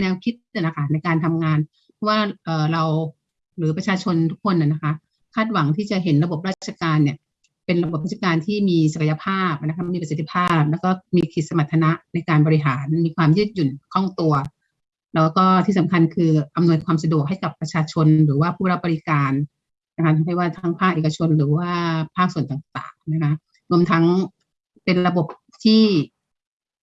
แนวคิดเนี่ยนะคะในการทำงานว่าเออเราหรือประชาชนทุกคนนะนะคะคาดหวังที่จะเห็นระบบราชการเนี่ยเป็นระบบราชการที่มีศักยภาพนะคะมีประสิทธิภาพ แล้วก็มีขีดสมรรถนะในการบริหารมีความยืดหยุ่นคล่องตัว แล้วก็ที่สำคัญคืออำนวยความสะดวกให้กับประชาชนหรือว่าผู้รับบริการนะคะไม่ว่าทั้งภาคเอกชนหรือว่าภาคส่วนต่างๆนะคะรวมทั้งเป็นระบบที่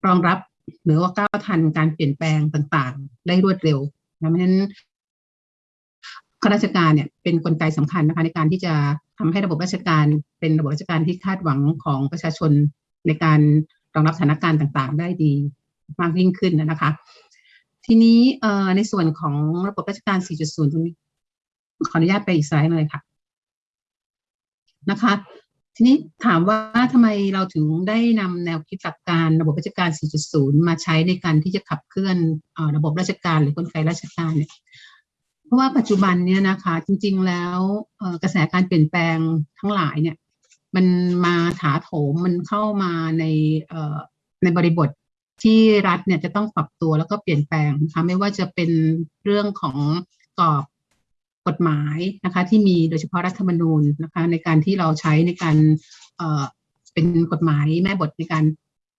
รองรับ หรือว่าก้าวทันการเปลี่ยนแปลงต่างๆ ได้รวดเร็วนะเพราะฉะนั้นข้าราชการเนี่ยเป็นนกลไกสำคัญนะคะในการที่จะทำให้ระบบราชการเป็นระบบราชการที่คาดหวังของประชาชนในการรองรับสถานการณ์ต่างๆ ได้ดีมากยิ่งขึ้นนะคะ ทีนี้ในส่วนของระบบราชการ 4.0 ตรงนี้ ขออนุญาตไปอีกสไลด์เลยค่ะนะคะ ทีนี้ถามว่าทำไมเราถึงได้นำแนวคิดหลักการระบบราชการ 4.0 มาใช้ในการที่จะขับเคลื่อนอระบบราชการหรือกลไกราชการเนี่ยเพราะว่าปัจจุบันเนี่ยนะคะจริง ๆ แล้วกระแสการเปลี่ยนแปลงทั้งหลายเนี่ยมันมาถาโถมมันเข้ามาในในบริบทที่รัฐเนี่ยจะต้องปรับตัวแล้วก็เปลี่ยนแปลงนะคะไม่ว่าจะเป็นเรื่องของกรอบ กฎหมายนะคะที่มีโดยเฉพาะรัฐธรรมนูญนะคะในการที่เราใช้ในการเป็นกฎหมายแม่บทในการ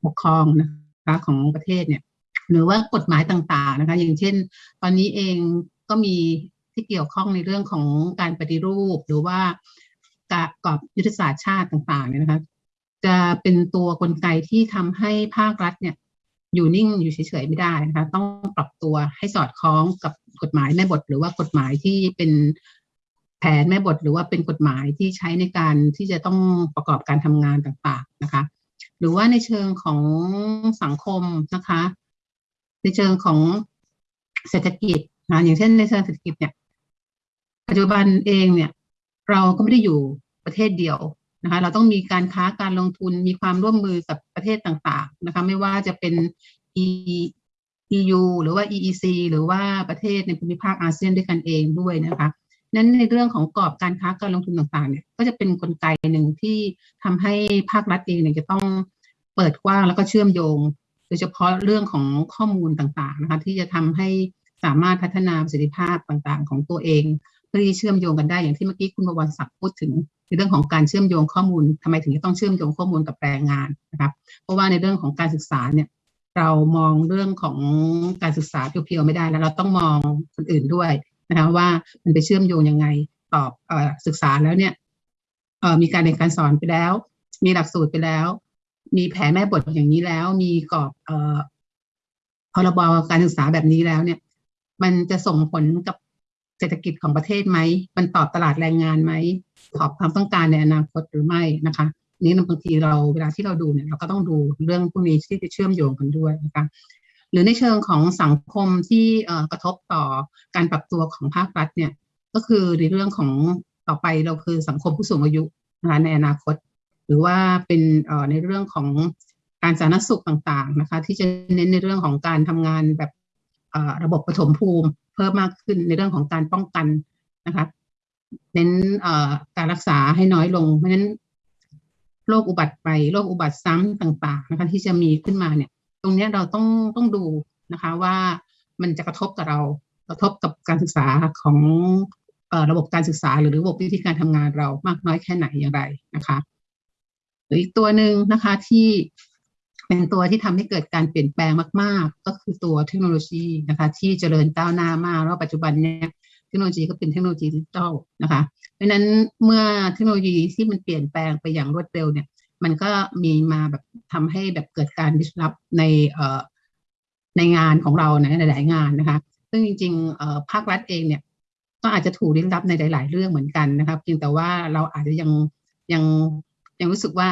ปกครองนะคะของประเทศเนี่ยหรือว่ากฎหมายต่างๆนะคะอย่างเช่น ตอนนี้เองก็มีที่เกี่ยวข้องในเรื่องของการปฏิรูป หรือว่าการกอบยุทธศาสตร์ชาติต่างๆเนี่ยนะคะจะเป็นตัวกลไกที่ทำให้ภาครัฐเนี่ย อยู่นิ่งอยู่เฉยๆไม่ได้นะคะต้องปรับตัวให้สอดคล้องกับกฎหมายแม่บท หรือว่ากฎหมายที่เป็นแผนแม่บท หรือว่าเป็นกฎหมายที่ใช้ในการที่จะต้องประกอบการทำงานต่างๆนะคะหรือว่าในเชิงของสังคมนะคะ ในเชิงของเศรษฐกิจนะอย่างเช่นในเชิงเศรษฐกิจเนี่ยปัจจุบันเองเนี่ย เราก็ไม่ได้อยู่ประเทศเดียว นะคะเราต้องมีการค้าการลงทุนมีความร่วมมือกับประเทศต่างๆนะคะไม่ว่าจะเป็น EU หรือว่า EEC หรือว่าประเทศในภูมิภาคอาเซียนด้วยกันเองด้วยนะคะนั้นในเรื่องของกรอบการค้าการลงทุนต่างๆเนี่ยก็จะเป็นนกลไกหนึ่งที่ทำให้ภาครัฐเองเนี่ยจะต้องเปิดกว้างแล้วก็เชื่อมโยง โดยเฉพาะเรื่องของข้อมูลต่างๆนะคะที่จะทำให้สามารถพัฒนาประสิทธิภาพต่างๆ ของตัวเองเพื่อที่เชื่อมโยงกันได้อย่างที่เมื่อกี้คุณบวรศักดิ์พูดถึง ในเรื่องของการเชื่อมโยงข้อมูลทำไมถึงจะต้องเชื่อมโยงข้อมูลกับแรงงานนะครับ เพราะว่าในเรื่องของการศึกษาเนี่ยเรามองเรื่องของการศึกษาเพียวๆไม่ได้แล้วเราต้องมองคนอื่นด้วยนะคะว่ามันไปเชื่อมโยงยังไงตอบศึกษาแล้วเนี่ยมีการเรียนการสอนไปแล้ว มีหลักสูตรไปแล้ว มีแผนแม่บทอย่างนี้แล้ว มีกรอบพรบการศึกษาแบบนี้แล้วเนี่ย มันจะส่งผลกับ เศรษฐกิจของประเทศไหม มันตอบตลาดแรงงานไหม ตอบความต้องการในอนาคตหรือไม่นะคะนี้บางทีเราเวลาที่เราดูเนี่ยเราก็ต้องดูเรื่องพวกนี้ที่จะเชื่อมโยงกันด้วยนะคะหรือในเชิงของสังคมที่กระทบต่อการปรับตัวของภาครัฐเนี่ยก็คือในเรื่องของต่อไปเราคือสังคมผู้สูงอายุนะคะในอนาคต หรือว่าเป็นในเรื่องของการสาธารณสุขต่างๆนะคะที่จะเน้นในเรื่องของการทำงานแบบระบบปฐมภูมิ เพิ่มมากขึ้นในเรื่องของการป้องกันนะคะเน้นการรักษาให้น้อยลง เพราะฉะนั้นโรคอุบัติไปโรคอุบัติซ้ำต่าง ๆ นะคะ ที่จะมีขึ้นมาเนี่ย ตรงนี้เราต้องต้องดูนะคะว่ามันจะกระทบกับเรากระทบกับการศึกษาของระบบการศึกษา หรือระบบวิธีการทำงานเรามากน้อยแค่ไหนอย่างไรนะคะหรืออีกตัวหนึ่งนะคะที่ เป็นตัวที่ทำให้เกิดการเปลี่ยนแปลงมาก ๆ ก็คือตัวเทคโนโลยีนะคะที่เจริญก้าวหน้ามากแล้วปัจจุบันเนี่ยเทคโนโลยีก็เป็นเทคโนโลยีดิจิทัลนะคะเพราะนั้นเมื่อเทคโนโลยีที่มันเปลี่ยนแปลงไปอย่างรวดเร็วเนี่ย มันก็มีมาแบบทำให้แบบเกิดการดิสลอฟในเอ่อในงานของเราในหลาย ๆ งานนะคะ ซึ่งจริงๆเอ่อภาครัฐเองเนี่ยก็อาจจะถูกดิสลอฟในหลาย ๆ เรื่องเหมือนกันนะครับเพียงแต่ว่าเราอาจจะยังยังยังรู้สึกว่า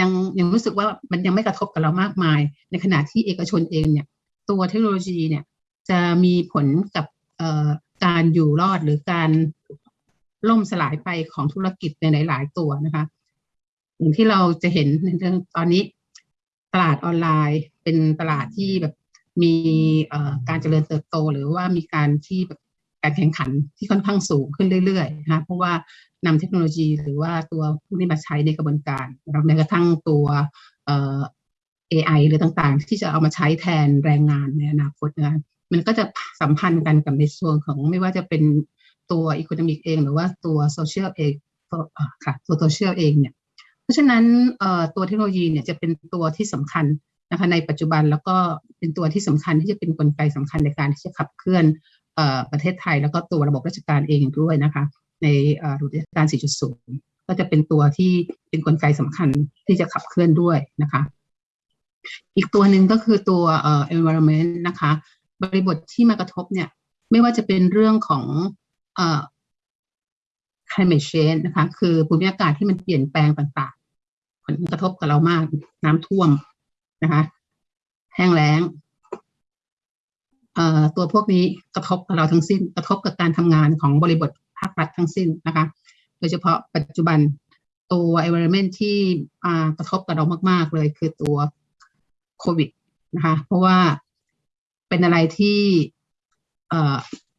ยังยังรู้สึกว่ามันยังไม่กระทบกับเรามากมาย ในขณะที่เอกชนเองเนี่ย ตัวเทคโนโลยีเนี่ยจะมีผลกับการอยู่รอดหรือการล่มสลายไปของธุรกิจในหลาย ๆ ตัวนะคะอย่างที่เราจะเห็นในเรื่องตอนนี้ ตลาดออนไลน์เป็นตลาดที่แบบมีการเจริญเติบโต หรือว่ามีการที่แบบการแข่งขันที่ค่อนข้างสูงขึ้นเรื่อยๆนะคะเพราะว่า นำเทคโนโลยีหรือว่าตัวพวกนี้มาใช้ในกระบวนการนะครับแม้กระทั่งตัวเอ AI หรือต่างๆ ที่จะเอามาใช้แทนแรงงานในอนาคตนะมันก็จะสัมพันธ์กันกับในส่วนของไม่ว่าจะเป็นตัวอีโคโนมิกเอง หรือว่าตัวโซเชียลเองค่ะตัวโซเชียลเองเนี่ยเพราะฉะนั้นตัวเทคโนโลยีเนี่ยจะเป็นตัวที่สำคัญนะคะในปัจจุบันแล้วก็เป็นตัวที่สำคัญที่จะเป็นนกลไกสำคัญในการที่จะขับเคลื่อนประเทศไทย แล้วก็ตัวระบบราชการเองด้วยนะคะ ในรูปการ 4.0 ก็จะเป็นตัวที่เป็นนกลไกสำคัญที่จะขับเคลื่อนด้วยนะคะ อีกตัวหนึ่งก็คือตัว environment นะคะ บริบทที่มากระทบเนี่ย ไม่ว่าจะเป็นเรื่องของอ climate change นะคะ คือภูมิอากาศที่มันเปลี่ยนแปลงต่างๆ ผลกระทบกับเรามาก น้ำท่วมนะคะ แห้งแล้งตัวพวกนี้กระทบกับเราทั้งสิ้นกระทบกับการทำงานของบริบท ภาครัฐทั้งสิ้นนะคะ โดยเฉพาะปัจจุบันตัว environment ที่กระทบกับเรามากๆ เลยคือตัวโควิดนะคะ เพราะว่าเป็นอะไรที่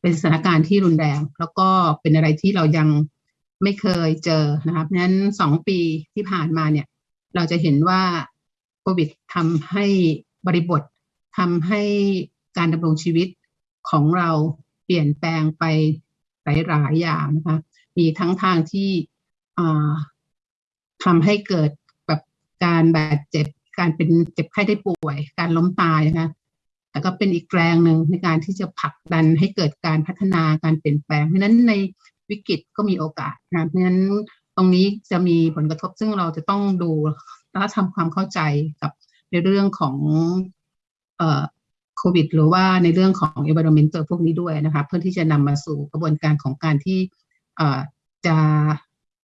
เป็นสถานการณ์ที่รุนแรง แล้วก็เป็นอะไรที่เรายังไม่เคยเจอนะครับนั้นสองปีที่ผ่านมาเนี่ย เราจะเห็นว่าโควิดทำให้บริบททำให้การดำรงชีวิตของเราเปลี่ยนแปลงไป หลายๆอย่างนะคะ มีทั้งทางที่ทำให้เกิดแบบการบาดเจ็บ การเป็นเจ็บไข้ได้ป่วย การล้มตายนะคะแต่ก็เป็นอีกแรงหนึ่งในการที่จะผลักดันให้เกิดการพัฒนาการเปลี่ยนแปลง เพราะนั้นในวิกฤตก็มีโอกาสนะเพราะนั้นตรงนี้จะมีผลกระทบซึ่งเราจะต้องดูและทำความเข้าใจกับในเรื่องของ ควิด หรือว่าในเรื่องของ environment พวกนี้ด้วยนะคะเพื่อที่จะนำมาสู่กระบวนการของการที่จะ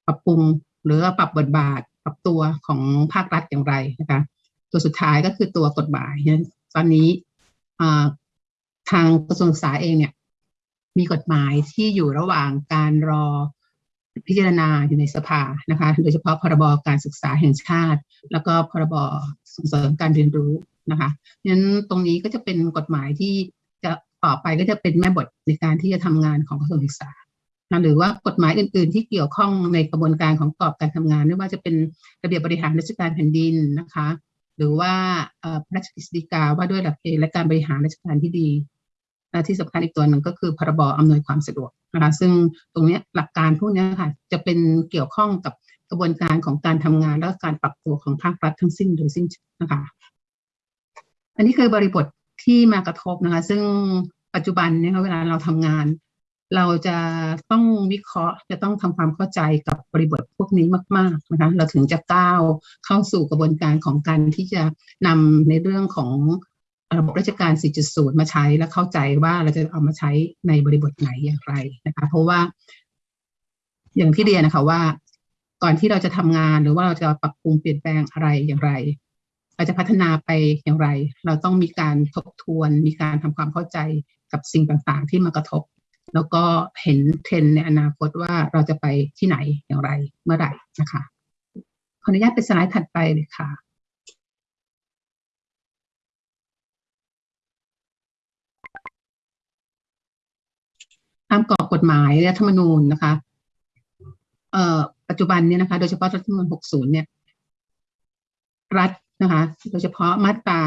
ปรับปรุงหรือปรับบทบาท ปรับตัวของภาครัฐอย่างไรนะคะตัวสุดท้ายก็คือตัวกฎหมายตอนนี้ทางกระทรวงศึกษาเองเนี่ยมีกฎหมายที่อยู่ระหว่างการรอพิจารณาอยู่ในสภานะคะ โดยเฉพาะพรบการศึกษาแห่งชาติ แล้วก็พรบส่งเสริมการเรียนรู้ นะคะนั้นตรงนี้ก็จะเป็นกฎหมายที่จะต่อไปก็จะเป็นแม่บทในการที่จะทำงานของกระทรวงศึกษาหรือว่ากฎหมายอื่น ๆ ที่เกี่ยวข้องในกระบวนการของกรอบการทำงาน ไม่ว่าจะเป็นระเบียบบริหารราชการแผ่นดินนะคะ หรือว่าพระราชกฤษฎีกาว่าด้วยหลักเกณฑ์และการบริหารราชการที่ดีและที่สำคัญอีกตัวหนึ่งก็คือพรบอำนวยความสะดวกนะคะซึ่งตรงนี้หลักการพวกนี้ค่ะจะเป็นเกี่ยวข้องกับกระบวนการของการทำงานและการปรับตัวของภาครัฐทั้งสิ้นโดยสิ้นนะคะ อันนี้คือบริบทที่มากระทบนะคะ ซึ่งปัจจุบันเนี่ยเวลาเราทำงาน เราจะต้องวิเคราะห์จะต้องทำความเข้าใจกับบริบทพวกนี้มาก ๆนะคะ เราถึงจะก้าวเข้าสู่กระบวนการของการที่จะนำในเรื่องของระบบราชการ 4.0 มาใช้และเข้าใจว่าเราจะเอามาใช้ในบริบทไหนอย่างไรนะคะ เพราะว่า อย่างที่เรียนนะคะว่า ก่อนที่เราจะทำงานหรือว่าเราจะปรับปรุงเปลี่ยนแปลงอะไรอย่างไร เราจะพัฒนาไปอย่างไร เราต้องมีการทบทวน มีการทำความเข้าใจกับสิ่งต่างๆ ที่มากระทบ แล้วก็เห็นเทรนในอนาคตว่าเราจะไปที่ไหนอย่างไรเมื่อไหร่นะคะขออนุญาตเป็นสไลด์ถัดไปเลยค่ะตามกรอบกฎหมายรัฐธรรมนูญนะคะ เอ่อปัจจุบันเนี่ยนะคะ โดยเฉพาะรัฐธรรมนูญ60 เนี่ย รัฐ นะคะโดยเฉพาะมาตรา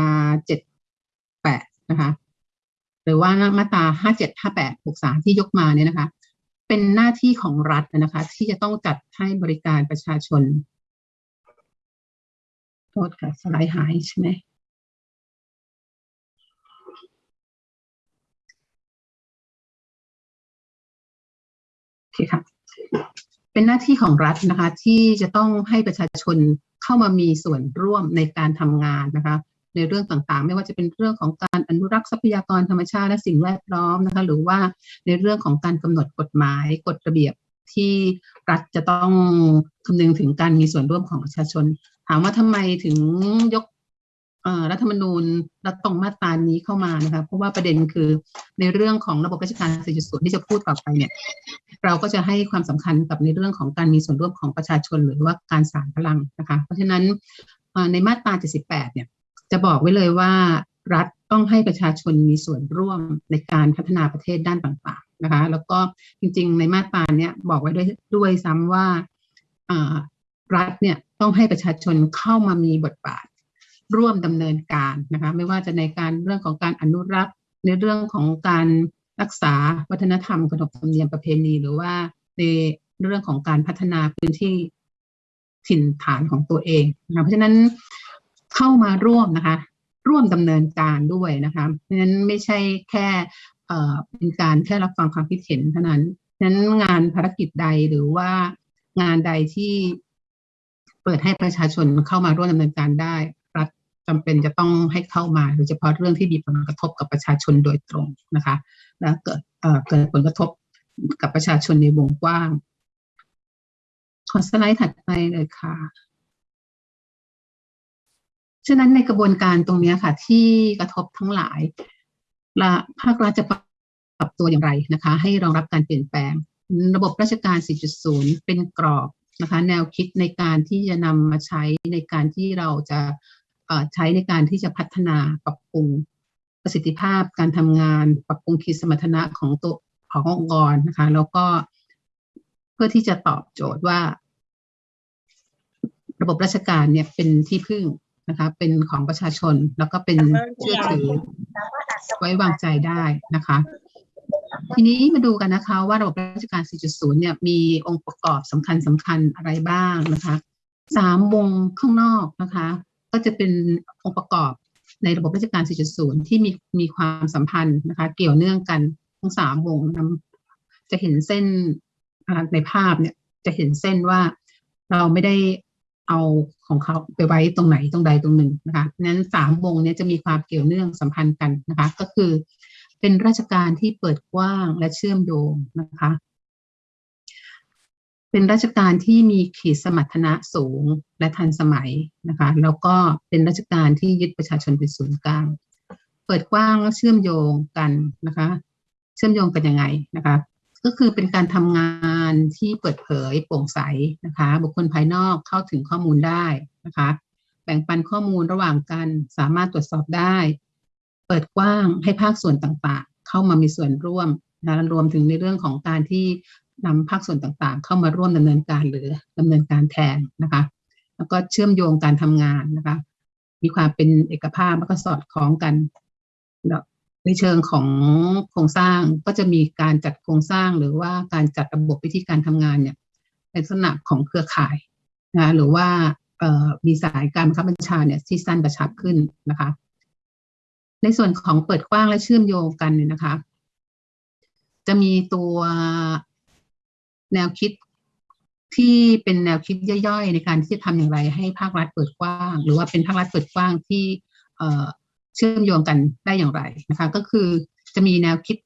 78นะคะหรือว่ามาตรา57 58 63ที่ยกมาเนี่ยนะคะ เป็นหน้าที่ของรัฐนะคะ ที่จะต้องจัดให้บริการประชาชนโทษค่ะสไลด์หายใช่ไหมเคค่ะเป็นหน้าที่ของรัฐนะคะ ที่จะต้องให้ประชาชน เข้ามามีส่วนร่วมในการทำงานนะคะในเรื่องต่างๆ ไม่ว่าจะเป็นเรื่องของการอนุรักษ์ทรัพยากรธรรมชาติและสิ่งแวดล้อมนะคะหรือว่าในเรื่องของการกำหนดกฎหมายกฎระเบียบที่รัฐจะต้องคำนึงถึงการมีส่วนร่วมของประชาชน ถามว่าทำไมถึงยก รัฐธรรมนูญรัฐตรงมาตรานี้เข้ามานะคะเพราะว่าประเด็นคือในเรื่องของระบบราชการ4.0ที่จะพูดต่อไปเนี่ยเราก็จะให้ความสำคัญกับในเรื่องของการมีส่วนร่วมของประชาชนหรือว่าการสานพลังนะคะเพราะฉะนั้นในมาตรา 78 เนี่ยจะบอกไว้เลยว่ารัฐต้องให้ประชาชนมีส่วนร่วมในการพัฒนาประเทศด้านต่างๆนะคะแล้วก็จริงๆ ในมาตราเนี้ยบอกไว้ด้วยด้วยซ้ำว่ารัฐเนี่ยต้องให้ประชาชนเข้ามามีบทบาท ร่วมดำเนินการนะคะไม่ว่าจะในการเรื่องของการอนุรักษ์ ในเรื่องของการรักษาวัฒนธรรมขนบธรรมเนียมประเพณี หรือว่าในเรื่องของการพัฒนาพื้นที่ถิ่นฐานของตัวเองนะคะเพราะฉะนั้นเข้ามาร่วมนะคะ ร่วมดำเนินการด้วยนะคะเพราะฉะนั้นไม่ใช่แค่เเป็นการแค่รับฟังความคิดเห็นเท่านั้นฉะนั้นงานภารกิจใดหรือว่างานใดที่เปิดให้ประชาชนเข้ามาร่วมดำเนินการได้ จำเป็นจะต้องให้เข้ามาโดยเฉพาะเรื่องที่มีผลกระทบกับประชาชนโดยตรงนะคะและเกิดเอ่อเกิดผลกระทบกับประชาชนในวงกว้างขอสไลด์ถัดไปเลยค่ะฉะนั้นในกระบวนการตรงนี้ค่ะ ที่กระทบทั้งหลายละภาครัฐจะปรับตัวอย่างไรนะคะ ให้รองรับการเปลี่ยนแปลง ระบบราชการ 4.0 เป็นกรอบนะคะ แนวคิดในการที่จะนำมาใช้ในการที่เราจะ ใช้ในการที่จะพัฒนาปรับปรุงประสิทธิภาพการทำงาน ปรับปรุงขีดสมรรถนะของตัวขององค์กรนะคะ แล้วก็เพื่อที่จะตอบโจทย์ว่า ระบบราชการเนี่ยเป็นที่พึ่งนะคะ เป็นของประชาชนแล้วก็เป็นเชื่อถือไว้วางใจได้นะคะ ทีนี้มาดูกันนะคะ ว่าระบบราชการ 4.0 เนี่ยมีองค์ประกอบสำคัญสำคัญอะไรบ้างนะคะสามวงข้างนอกนะคะ ก็จะเป็นองค์ประกอบในระบบราชการ 4.0 ที่มีมีความสัมพันธ์นะคะ เกี่ยวเนื่องกันทั้งสามวงจะเห็นเส้นในภาพเนี่ยจะเห็นเส้นว่าเราไม่ได้เอาของเขาไปไว้ตรงไหนตรงใดตรงหนึ่งนะคะนั้นสามวงเนี้จะมีความเกี่ยวเนื่องสัมพันธ์กันนะคะ ก็คือเป็นราชการที่เปิดกว้างและเชื่อมโยงนะคะ เป็นราชการที่มีขีดสมรรถนะสูงและทันสมัยนะคะแล้วก็เป็นราชการที่ยึดประชาชนเป็นศูนย์กลาง เปิดกว้างและเชื่อมโยงกันนะคะ เชื่อมโยงกันยังไงนะคะก็คือเป็นการทำงานที่เปิดเผยโปร่งใสนะคะ บุคคลภายนอกเข้าถึงข้อมูลได้นะคะ แบ่งปันข้อมูลระหว่างกันสามารถตรวจสอบได้ เปิดกว้างให้ภาคส่วนต่างๆ เข้ามามีส่วนร่วมนะรวมถึงในเรื่องของการที่ นำภาคส่วนต่างๆ เข้ามาร่วมดำเนินการหรือดำเนินการแทนนะคะ แล้วก็เชื่อมโยงการทำงานนะคะ มีความเป็นเอกภาพแล้วก็สอดคล้องกันในเชิงของโครงสร้างก็จะมีการจัดโครงสร้างหรือว่าการจัดระบบวิธีการทำงานเนี่ยในลักษณะของเครือข่ายนะหรือว่ามีสายการบังคับบัญชาเนี่ยที่สั้นกระชับขึ้นนะคะ ในส่วนของเปิดกว้างและเชื่อมโยงกันเนี่ยนะคะ จะมีตัว แนวคิดที่เป็นแนวคิดย่อยๆ ในการที่จะทำอย่างไรให้ภาครัฐเปิดกว้าง หรือว่าเป็นภาครัฐเปิดกว้างที่เชื่อมโยงกันได้อย่างไรนะคะก็คือจะมีแนวคิด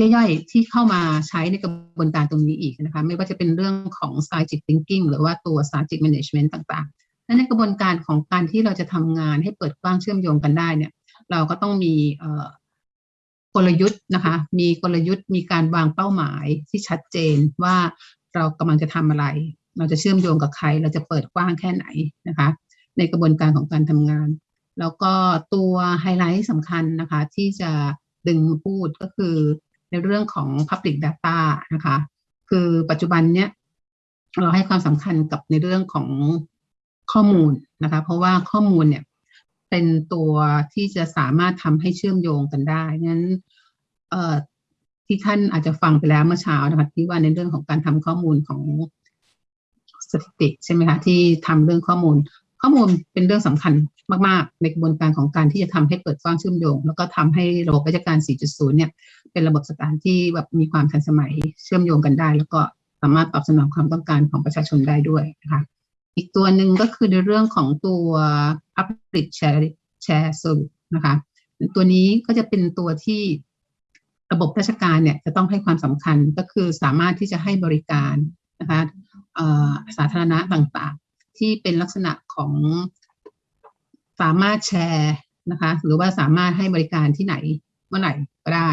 ย่อยๆ ที่เข้ามาใช้ในกระบวนการตรงนี้อีกนะคะไม่ว่าจะเป็นเรื่องของ strategic thinking หรือว่าตัว strategic management ต่างๆและในกระบวนการของการที่เราจะทำงานให้เปิดกว้างเชื่อมโยงกันได้เนี่ยเราก็ต้องมีเกลยุทธ์นะคะ มีกลยุทธ์มีการวางเป้าหมายที่ชัดเจนว่าเรากำลังจะทำอะไร เราจะเชื่อมโยงกับใคร เราจะเปิดกว้างแค่ไหนนะคะ ในกระบวนการของการทำงาน แล้วก็ตัวไฮไลท์สำคัญนะคะ ที่จะดึงมาพูดก็คือในเรื่องของ Public Data นะคะ คือปัจจุบันเนี้ยเราให้ความสำคัญกับในเรื่องของข้อมูลนะคะ เพราะว่าข้อมูลเนี่ย เป็นตัวที่จะสามารถทำให้เชื่อมโยงกันได้นั้นที่ท่านอาจจะฟังไปแล้วเมื่อเช้านะคะที่ว่าในเรื่องของการทำข้อมูลของสถิติใช่ไหมคะที่ทำเรื่องข้อมูล ข้อมูลเป็นเรื่องสำคัญมาก ๆ ในกระบวนการของการที่จะทำให้เปิดกว้างเชื่อมโยง แล้วก็ทำให้ระบบราชการ 4.0 เนี่ย เป็นระบบสการที่แบบมีความทันสมัยเชื่อมโยงกันได้ แล้วก็สามารถตอบสนองความต้องการของประชาชนได้ด้วยนะคะ อีกตัวหนึ่งก็คือในเรื่องของตัว Public Share Share Service นะคะตัวนี้ก็จะเป็นตัวที่ระบบราชการเนี่ยจะต้องให้ความสำคัญก็คือสามารถที่จะให้บริการนะคะสาธารณะต่างๆ ที่เป็นลักษณะของสามารถแชร์นะคะหรือว่าสามารถให้บริการที่ไหนเมื่อไหร่ก็ได้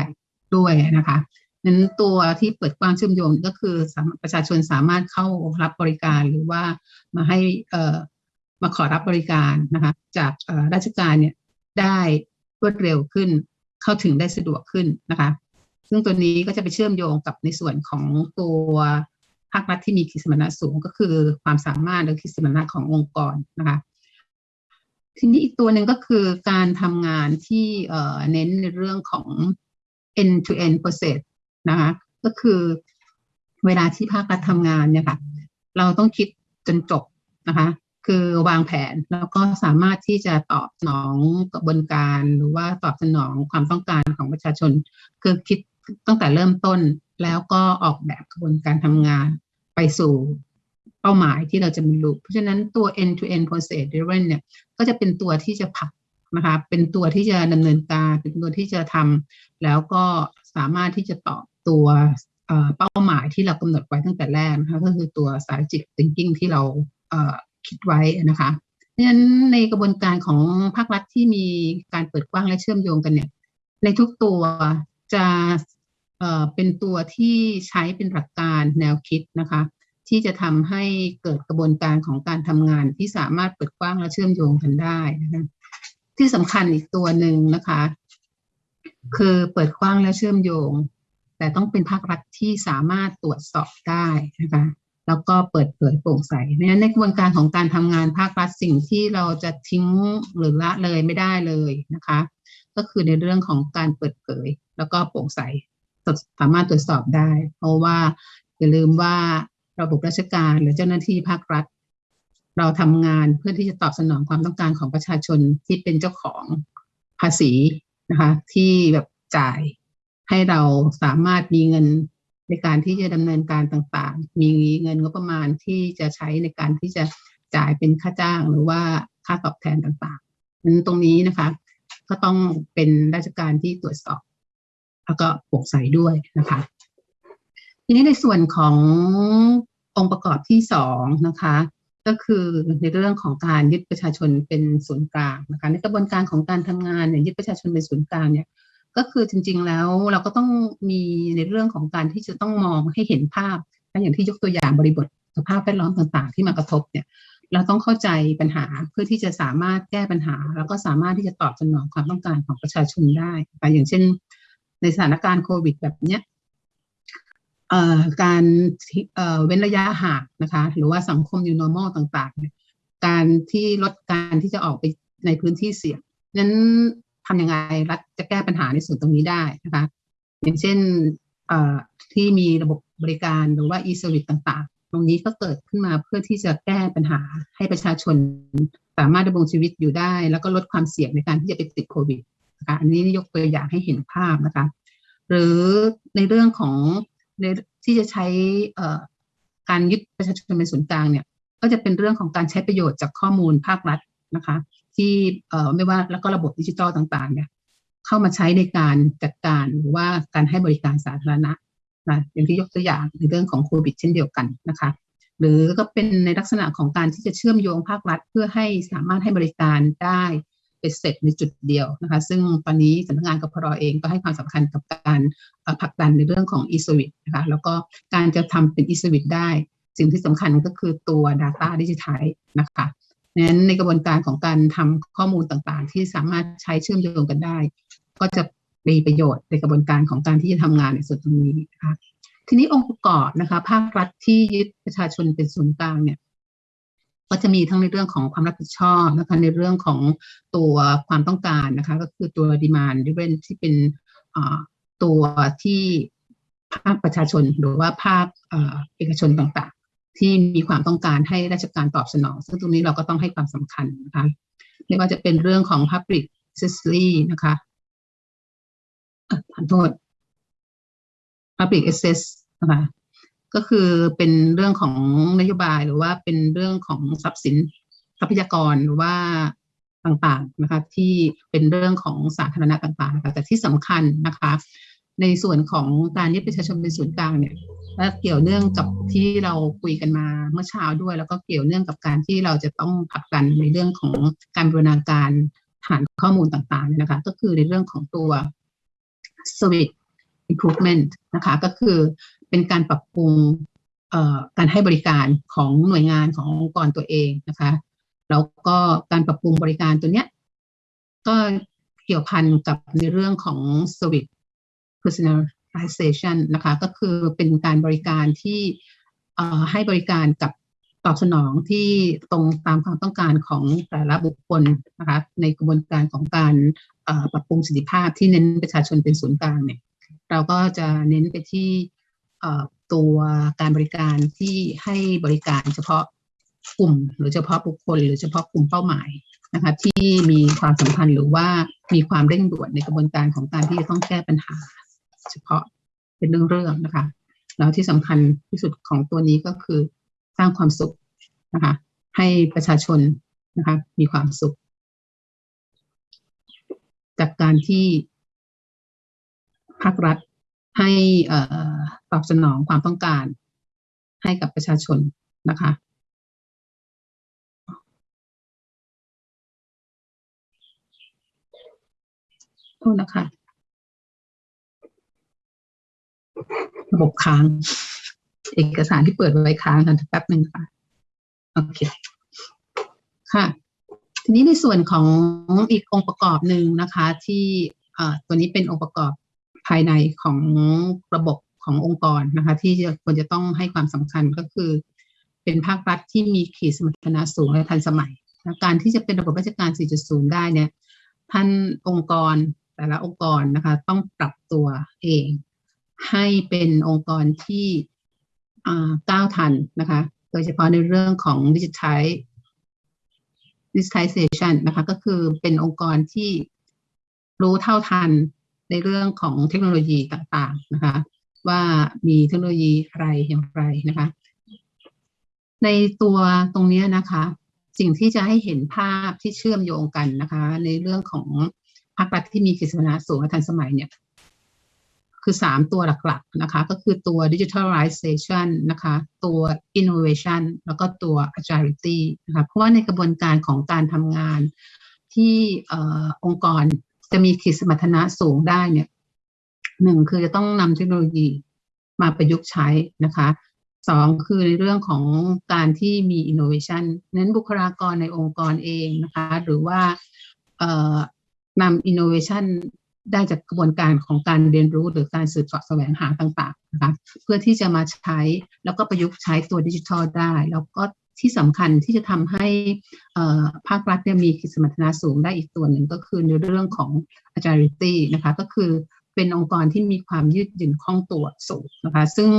ด้วยนะคะ นั้นตัวที่เปิดกว้างเชื่อมโยงก็คือประชาชนสามารถเข้ารับบริการหรือว่ามาให้เอ่อมาขอรับบริการนะคะจากราชการเนี่ยได้รวดเร็วขึ้น เข้าถึงได้สะดวกขึ้นนะคะ ซึ่งตัวนี้ก็จะไปเชื่อมโยงกับในส่วนของตัวภาครัฐที่มีขีดสมรรถนะสูงก็คือความสามารถหรือขีดสมรรถนะขององค์กรนะคะทีนี้อีกตัวหนึ่งก็คือการทำงานที่เอ่อเน้นในเรื่องของ end to end process นะคะก็คือเวลาที่ภาครัฐทำงานเนี่ยค่ะ เราต้องคิดจนจบนะคะ คือวางแผนแล้วก็สามารถที่จะตอบสนองกระบวนการหรือว่าตอบสนองความต้องการของประชาชน คือคิดตั้งแต่เริ่มต้นแล้วก็ออกแบบกระบวนการทำงานไปสู่เป้าหมายที่เราจะบรรลุเพราะฉะนั้นตัว end to end process driven เนี่ยก็จะเป็นตัวที่จะผลักนะคะเป็นตัวที่จะดำเนินการเป็นตัวที่จะทำแล้วก็ สามารถที่จะตอบตัวเป้าหมายที่เรากำหนดไว้ตั้งแต่แรกนะคะก็คือตัว strategic thinking ที่เราคิดไว้นะคะเพราะฉะนั้นในกระบวนการของภาครัฐที่มีการเปิดกว้างและเชื่อมโยงกันเนี่ยในทุกตัวจะเป็นตัวที่ใช้เป็นหลักการแนวคิดนะคะที่จะทำให้เกิดกระบวนการของการทำงานที่สามารถเปิดกว้างและเชื่อมโยงกันได้นะคะที่สำคัญอีกตัวหนึ่งนะคะ คือเปิดกว้างและเชื่อมโยง แต่ต้องเป็นภาครัฐที่สามารถตรวจสอบได้นะคะแล้วก็เปิดเผยโปร่งใสเพราะฉะนั้นในกระบวนการของการทำงานภาครัฐสิ่งที่เราจะทิ้งหรือละเลยไม่ได้เลยนะคะ ก็คือในเรื่องของการเปิดเผย แล้วก็โปร่งใสสามารถตรวจสอบได้ เพราะว่าอย่าลืมว่าระบบราชการหรือเจ้าหน้าที่ภาครัฐ เราทำงานเพื่อที่จะตอบสนองความต้องการของประชาชนที่เป็นเจ้าของภาษี นะคะ ที่แบบจ่ายให้เราสามารถมีเงินในการที่จะดำเนินการต่างๆ มีเงินงบประมาณที่จะใช้ในการที่จะจ่ายเป็นค่าจ้างหรือว่าค่าตอบแทนต่างๆนั้นตรงนี้นะคะ ก็ต้องเป็นราชการที่ตรวจสอบ แล้วก็โปร่งใสด้วยนะคะ ทีนี้ในส่วนขององค์ประกอบที่สองนะคะ ก็คือในเรื่องของการยึดประชาชนเป็นศูนย์กลางนะคะในกระบวนการของการทำงานเนี่ยยึดประชาชนเป็นศูนย์กลางเนี่ยก็คือจริง ๆแล้วเราก็ต้องมีในเรื่องของการที่จะต้องมองให้เห็นภาพอย่างที่ยกตัวอย่างบริบทสภาพแวดล้อมต่าง ๆ ที่มากระทบเนี่ยเราต้องเข้าใจปัญหาเพื่อที่จะสามารถแก้ปัญหา แล้วก็สามารถที่จะตอบสนองความต้องการของประชาชนได้ อย่างเช่น ในสถานการณ์โควิดแบบเนี้ย การเว้นระยะห่างนะคะหรือว่าสังคม new normal ต่างๆ การที่ลดการที่จะออกไปในพื้นที่เสี่ยงนั้นทำยังไงรัฐจะแก้ปัญหาในส่วนตรงนี้ได้นะคะอย่างเช่นที่มีระบบบริการหรือว่า e-service ต่างๆ ตรงนี้ก็เกิดขึ้นมาเพื่อที่จะแก้ปัญหาให้ประชาชนสามารถดำรงชีวิตอยู่ได้ แล้วก็ลดความเสี่ยงในการที่จะไปติดโควิดนะคะอันนี้ยกตัวอย่างให้เห็นภาพนะคะ หรือในเรื่องของ ในที่จะใช้การยึดประชาชนเป็นศูนย์กลางเนี่ยก็จะเป็นเรื่องของการใช้ประโยชน์จากข้อมูลภาครัฐนะคะ ที่เอ่อไม่ว่าแล้วก็ระบบดิจิทัลต่างๆเนี่ยเข้ามาใช้ในการจัดการหรือว่าการให้บริการสาธารณะนะอย่างที่ยกตัวอย่างในเรื่องของโควิดเช่นเดียวกันนะคะ หรือก็เป็นในลักษณะของการที่จะเชื่อมโยงภาครัฐ เพื่อให้สามารถให้บริการได้ เป็นเสร็จในจุดเดียวนะคะซึ่งตอนนี้สำนักงานกพรเองก็ให้ความสำคัญกับการผลักดันในเรื่องของ e-service นะคะแล้วก็การจะทำเป็น e-service ได้ สิ่งที่สำคัญก็คือตัว data ดิจิทัลนะคะนั้นในกระบวนการของการทำข้อมูลต่างๆ ที่สามารถใช้เชื่อมโยงกันได้ ก็จะมีประโยชน์ในกระบวนการของการที่จะทำงานในส่วนตรงนี้นะคะทีนี้องค์ประกอบนะคะภาครัฐที่ยึดประชาชนเป็นศูนย์กลางเนี่ย ก็จะมีทั้งในเรื่องของความรับผิดชอบนะคะในเรื่องของตัวความต้องการนะคะก็คือตัวดีมานดิเวนที่เป็นตัวที่ภาคประชาชนหรือว่าภาคเอกชนต่างๆ ที่มีความต้องการให้ราชการตอบสนอง ซึ่งตรงนี้เราก็ต้องให้ความสำคัญนะคะไม่ว่าจะเป็นเรื่องของ public accessory นะคะขอโทษ public access นะคะ ก็คือเป็นเรื่องของนโยบายหรือว่าเป็นเรื่องของทรัพย์สินทรัพยากรหรือว่าต่างๆนะคะที่เป็นเรื่องของสาธารณะต่างๆนะคะแต่ที่สำคัญนะคะ ในส่วนของการยึดประชาชนเป็นศูนย์กลางเนี่ยและเกี่ยวเนื่องกับที่เราคุยกันมาเมื่อเช้าด้วย แล้วก็เกี่ยวเนื่องกับการที่เราจะต้องผลักดันในเรื่องของการบรณาการฐานข้อมูลต่างๆนะคะ ก็คือในเรื่องของตัว service improvement นะคะ ก็คือ เป็นการปรับปรุงการให้บริการของหน่วยงานขององค์กรตัวเองนะคะแล้วก็การปรับปรุงบริการตัวเนี้ยก็เกี่ยวพันกับในเรื่องของ service personalization นะคะก็คือเป็นการบริการที่ให้บริการกับตอบสนองที่ตรงตามความต้องการของแต่ละบุคคลนะคะในกระบวนการของการปรับปรุงสิทธิภาพที่เน้นประชาชนเป็นศูนย์กลางเนี่ยเราก็จะเน้นไปที่ ตัวการบริการที่ให้บริการเฉพาะกลุ่ม หรือเฉพาะบุคคล หรือเฉพาะกลุ่มเป้าหมายนะคะที่มีความสำคัญหรือว่ามีความเร่งด่วนในกระบวนการของการที่จะต้องแก้ปัญหา เฉพาะเป็นเรื่องๆนะคะแล้วที่สำคัญที่สุดของตัวนี้ก็คือสร้างความสุขนะคะให้ประชาชนนะคะมีความสุข จากการที่ภาครัฐ ให้ตอบสนองความต้องการ ให้กับประชาชนนะคะโทษนะคะ ระบบค้าง เอกสารที่เปิดไว้ค้างกันแป๊บหนึ่งค่ะโอเคค่ะ ทีนี้ในส่วนของอีกองค์ประกอบหนึ่งนะคะ ที่อ่อตัวนี้เป็นองค์ประกอบ ภายในของระบบขององค์กรนะคะ ที่จะควรจะต้องให้ความสำคัญก็คือ เป็นภาครัฐที่มีขีดสมรรถนะสูงและทันสมัย การที่จะเป็นระบบราชการ 4.0 ได้เนี่ยท่านองค์กรแต่ละองค์กรนะคะต้องปรับตัวเอง ให้เป็นองค์กรที่ก้าวทันนะคะ โดยเฉพาะในเรื่องของดิจิทัล digitization นะคะ ก็คือเป็นองค์กรที่รู้เท่าทัน ในเรื่องของเทคโนโลยีต่างๆนะคะว่ามีเทคโนโลยีอะไรอย่างไรนะคะ ในตัวตรงนี้นะคะ สิ่งที่จะให้เห็นภาพที่เชื่อมโยงกันนะคะ ในเรื่องของภาครัฐที่มีกิจสนาสูงและทันสมัยเนี่ยคือสามตัวหลักๆนะคะ ก็คือตัว digitalization นะคะ ตัว innovation แล้วก็ตัว agility นะคะเพราะว่าในกระบวนการของการทำงานที่อองค์กร จะมีขีดสมรรถนะสูงได้เนี่ยหนึ่งคือจะต้องนำเทคโนโลยีมาประยุกต์ใช้นะคะสองคือในเรื่องของการที่มี innovation เน้นบุคลากรในองค์กรเองนะคะ หรือว่าเอ่อนำ innovation ได้จากกระบวนการของการเรียนรู้หรือการสืบเสาะแสวงหาต่างๆนะคะเพื่อที่จะมาใช้แล้วก็ประยุกต์ใช้ตัวดิจิทัลได้ แล้วก็ ที่สำคัญที่จะทำให้ภาครัฐมีขีดสมรรถนะสูงได้อีกตัวหนึ่งก็คือในเรื่องของ agility นะคะก็คือเป็นองค์กรที่มีความยืดหยุ่นคล่องตัวสูงนะคะซึ่ง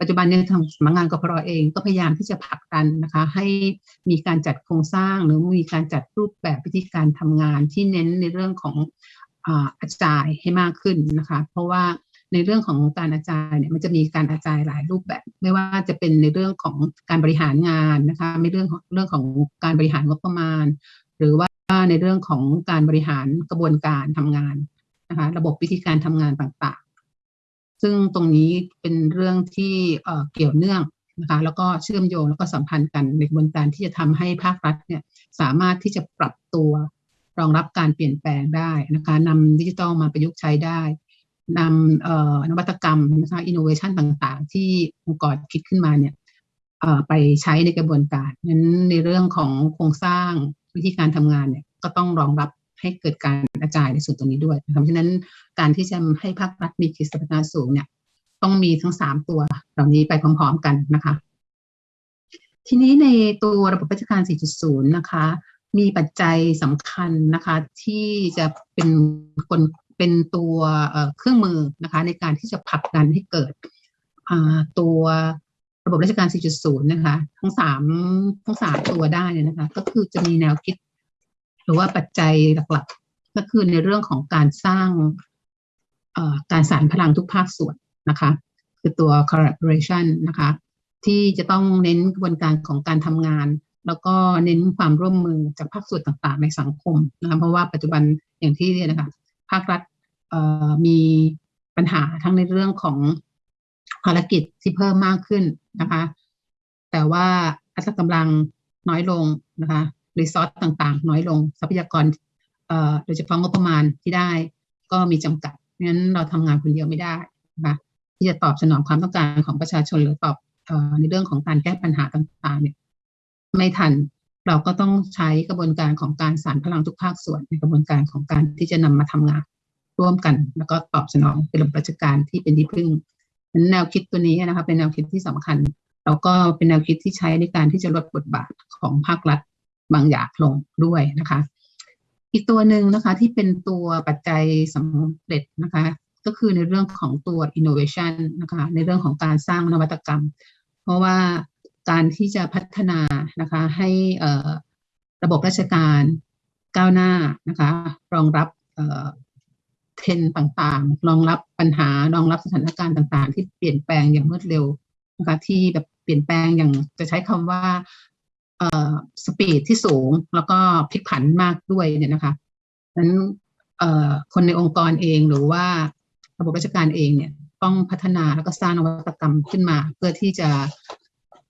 ปัจจุบันเนี่ยทางสำนักงานกพรเองก็พยายามที่จะผลักดันนะคะให้มีการจัดโครงสร้าง หรือมีการจัดรูปแบบวิธีการทำงานที่เน้นในเรื่องของอาจายให้มากขึ้นนะคะ เพราะว่า ในเรื่องของการอาจายเนี่ยมันจะมีการอาจายหลายรูปแบบ ไม่ว่าจะเป็นในเรื่องของการบริหารงานนะคะในเรื่องของเรื่องของการบริหารงบประมาณ หรือว่าในเรื่องของการบริหารกระบวนการทำงานนะคะระบบวิธีการทำงานต่างๆ ซึ่งตรงนี้เป็นเรื่องที่เกี่ยวเนื่องนะคะแล้วก็เชื่อมโยงแล้วก็สัมพันธ์กันในกระบวนการที่จะทำให้ภาครัฐเนี่ยสามารถที่จะปรับตัวรองรับการเปลี่ยนแปลงได้นะคะนำดิจิทัลมาประยุกต์ใช้ได้ นำนวัตกรรมนะคะอินโนเวชันต่างๆ ที่องค์กรคิดขึ้นมาเนี่ยไปใช้ในกระบวนการนั้นในเรื่องของโครงสร้างวิธีการทำงานเนี่ยก็ต้องรองรับให้เกิดการกระจายในส่วนตรงนี้ด้วยเพราะฉะนั้นการที่จะให้ภาครัฐมีขีดสมรรถสูงเนี่ยต้องมีทั้งสามตัวเหล่านี้ไปพร้อมๆกันนะคะ ทีนี้ในตัวระบบราชการ 4.0 นะคะ มีปัจจัยสำคัญนะคะ ที่จะเป็นคน เป็นตัวเครื่องมือนะคะในการที่จะผลักดันให้เกิดตัวระบบราชการ 4.0 นะคะ ทั้งสามทั้งสามตัวได้นะคะ ก็คือจะมีแนวคิด หรือว่าปัจจัยหลักๆ ก็คือในเรื่องของการสร้างการสานพลังทุกภาคส่วนนะคะ คือตัว collaboration นะคะ ที่จะต้องเน้นกระบวนการของการทำงาน แล้วก็เน้นความร่วมมือจากภาคส่วนต่างๆ ในสังคมนะคะเพราะว่าปัจจุบันอย่างที่เรียนนะคะ ภาครัฐ มีปัญหาทั้งในเรื่องของภารกิจที่เพิ่มมากขึ้นนะคะ แต่ว่าอัตรากำลังน้อยลงนะคะรีซอสต่างๆ น้อยลงทรัพยากรโดยเฉพาะงบประมาณที่ได้ ก็มีจำกัดงั้นเราทำงานคนเดียวไม่ได้นะคะที่จะตอบสนองความต้องการของประชาชนหรือตอบในเรื่องของการแก้ปัญหาต่างๆเนี่ยไม่ทันเราก็ต้องใช้กระบวนการของการสานพลังทุกภาคส่วนในกระบวนการของการที่จะนำมาทำงาน ร่วมกัน แล้วก็ตอบสนองเป็นระบบราชการที่เป็นที่พึ่งแนวคิดตัวนี้นะคะเป็นแนวคิดที่สำคัญ แล้วก็เป็นแนวคิดที่ใช้ในการที่จะลดบทบาทของภาครัฐบางอย่างลงด้วยนะคะ อีกตัวหนึ่งนะคะที่เป็นตัวปัจจัยสำเร็จนะคะ ก็คือในเรื่องของตัว innovation นะคะในเรื่องของการสร้างนวัตกรรม เพราะว่าการที่จะพัฒนานะคะให้ระบบราชการก้าวหน้านะคะ รองรับ เทรนต่างๆ รองรับปัญหารองรับสถานการณ์ต่าง ๆ ที่เปลี่ยนแปลงอย่างรวดเร็วนะคะที่แบบเปลี่ยนแปลงอย่างจะใช้คำว่าเอ่อสปีดที่สูงแล้วก็พลิกผันมากด้วยเนี่ยนะคะนั้นเอ่อคนในองค์กรเองหรือว่าระบบราชการเองเนี่ยต้องพัฒนาแล้วก็สร้างนวัตกรรมขึ้นมา เพื่อที่จะ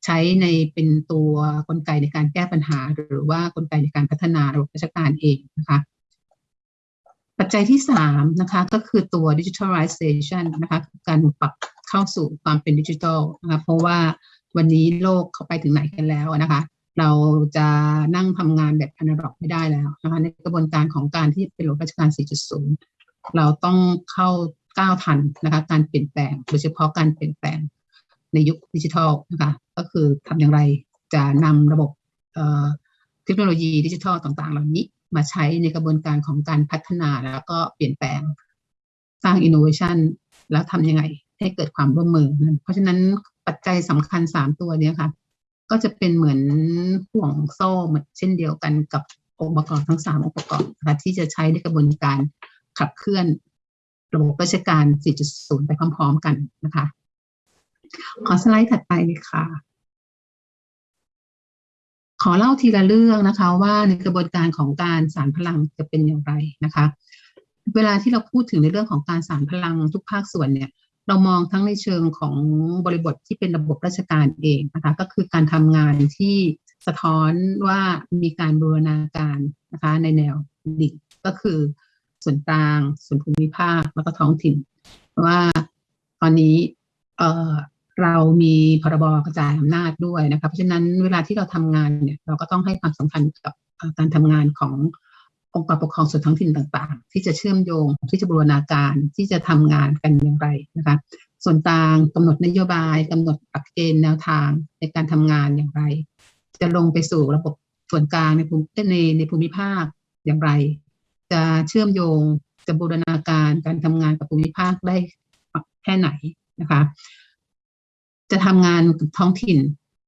ใช้ในเป็นตัวกลไกในการแก้ปัญหา หรือว่ากลไกในการพัฒนาระบบราชการเองนะคะ ปัจจัยที่สามนะคะก็คือตัว digitalization นะคะการปรับเข้าสู่ความเป็นดิจิทัลนะคะเพราะว่าวันนี้โลกเขาไปถึงไหนกันแล้วนะคะ เราจะนั่งทำงานแบบอนาล็อกไม่ได้แล้วนะคะในกระบวนการของการที่เป็นระบบราชการ 4.0 เราต้องเข้าก้าวทันนะคะการเปลี่ยนแปลง โดยเฉพาะการเปลี่ยนแปลงในยุคดิจิทัลนะคะก็คือทำอย่างไรจะนำระบบเทคโนโลยีดิจิทัลต่างๆ เหล่านี้ มาใช้ในกระบวนการของการพัฒนาแล้วก็เปลี่ยนแปลงสร้างอินโนเวชันแล้วทำยังไงให้เกิดความร่วมมือ เพราะฉะนั้นปัจจัยสำคัญสามตัวนี้ค่ะ ก็จะเป็นเหมือนห่วงโซ่เหมือนเช่นเดียวกันกับองค์ประกอบทั้งสามองค์ประกอบนะคะที่จะใช้ในกระบวนการขับเคลื่อนระบบราชการ 4.0 ไปพร้อม ๆ กันนะคะ ขอสไลด์ถัดไปเลยค่ะ ขอเล่าทีละเรื่องนะคะ ว่าในกระบวนการของการสารพลังจะเป็นอย่างไรนะคะ เวลาที่เราพูดถึงในเรื่องของการสารพลังทุกภาคส่วนเนี่ย เรามองทั้งในเชิงของบริบทที่เป็นระบบราชการเองนะคะ ก็คือการทำงานที่สะท้อนว่ามีการบูรณาการนะคะในแนวดิ่งก็คือส่วนกลางส่วนภูมิภาคแล้วก็ท้องถิ่นว่าตอนนี้ เรามีพรบกระจายอำนาจด้วยนะคะเพราะฉะนั้นเวลาที่เราทำงานเนี่ยเราก็ต้องให้ความสำคัญกับการทำงานขององค์กรปกครองส่วนท้องถิ่นต่างๆ ที่จะเชื่อมโยงที่จะบูรณาการที่จะทำงานกันอย่างไรนะคะส่วนต่างกำหนดนโยบายกำหนดหลักเกณฑ์แนวทางในการทำงานอย่างไร จะลงไปสู่ระบบส่วนกลางในภูมิในในภูมิภาคอย่างไร จะเชื่อมโยงจะบูรณาการการทำงานกับภูมิภาคได้แค่ไหนนะคะ จะทำงานกับท้องถิ่น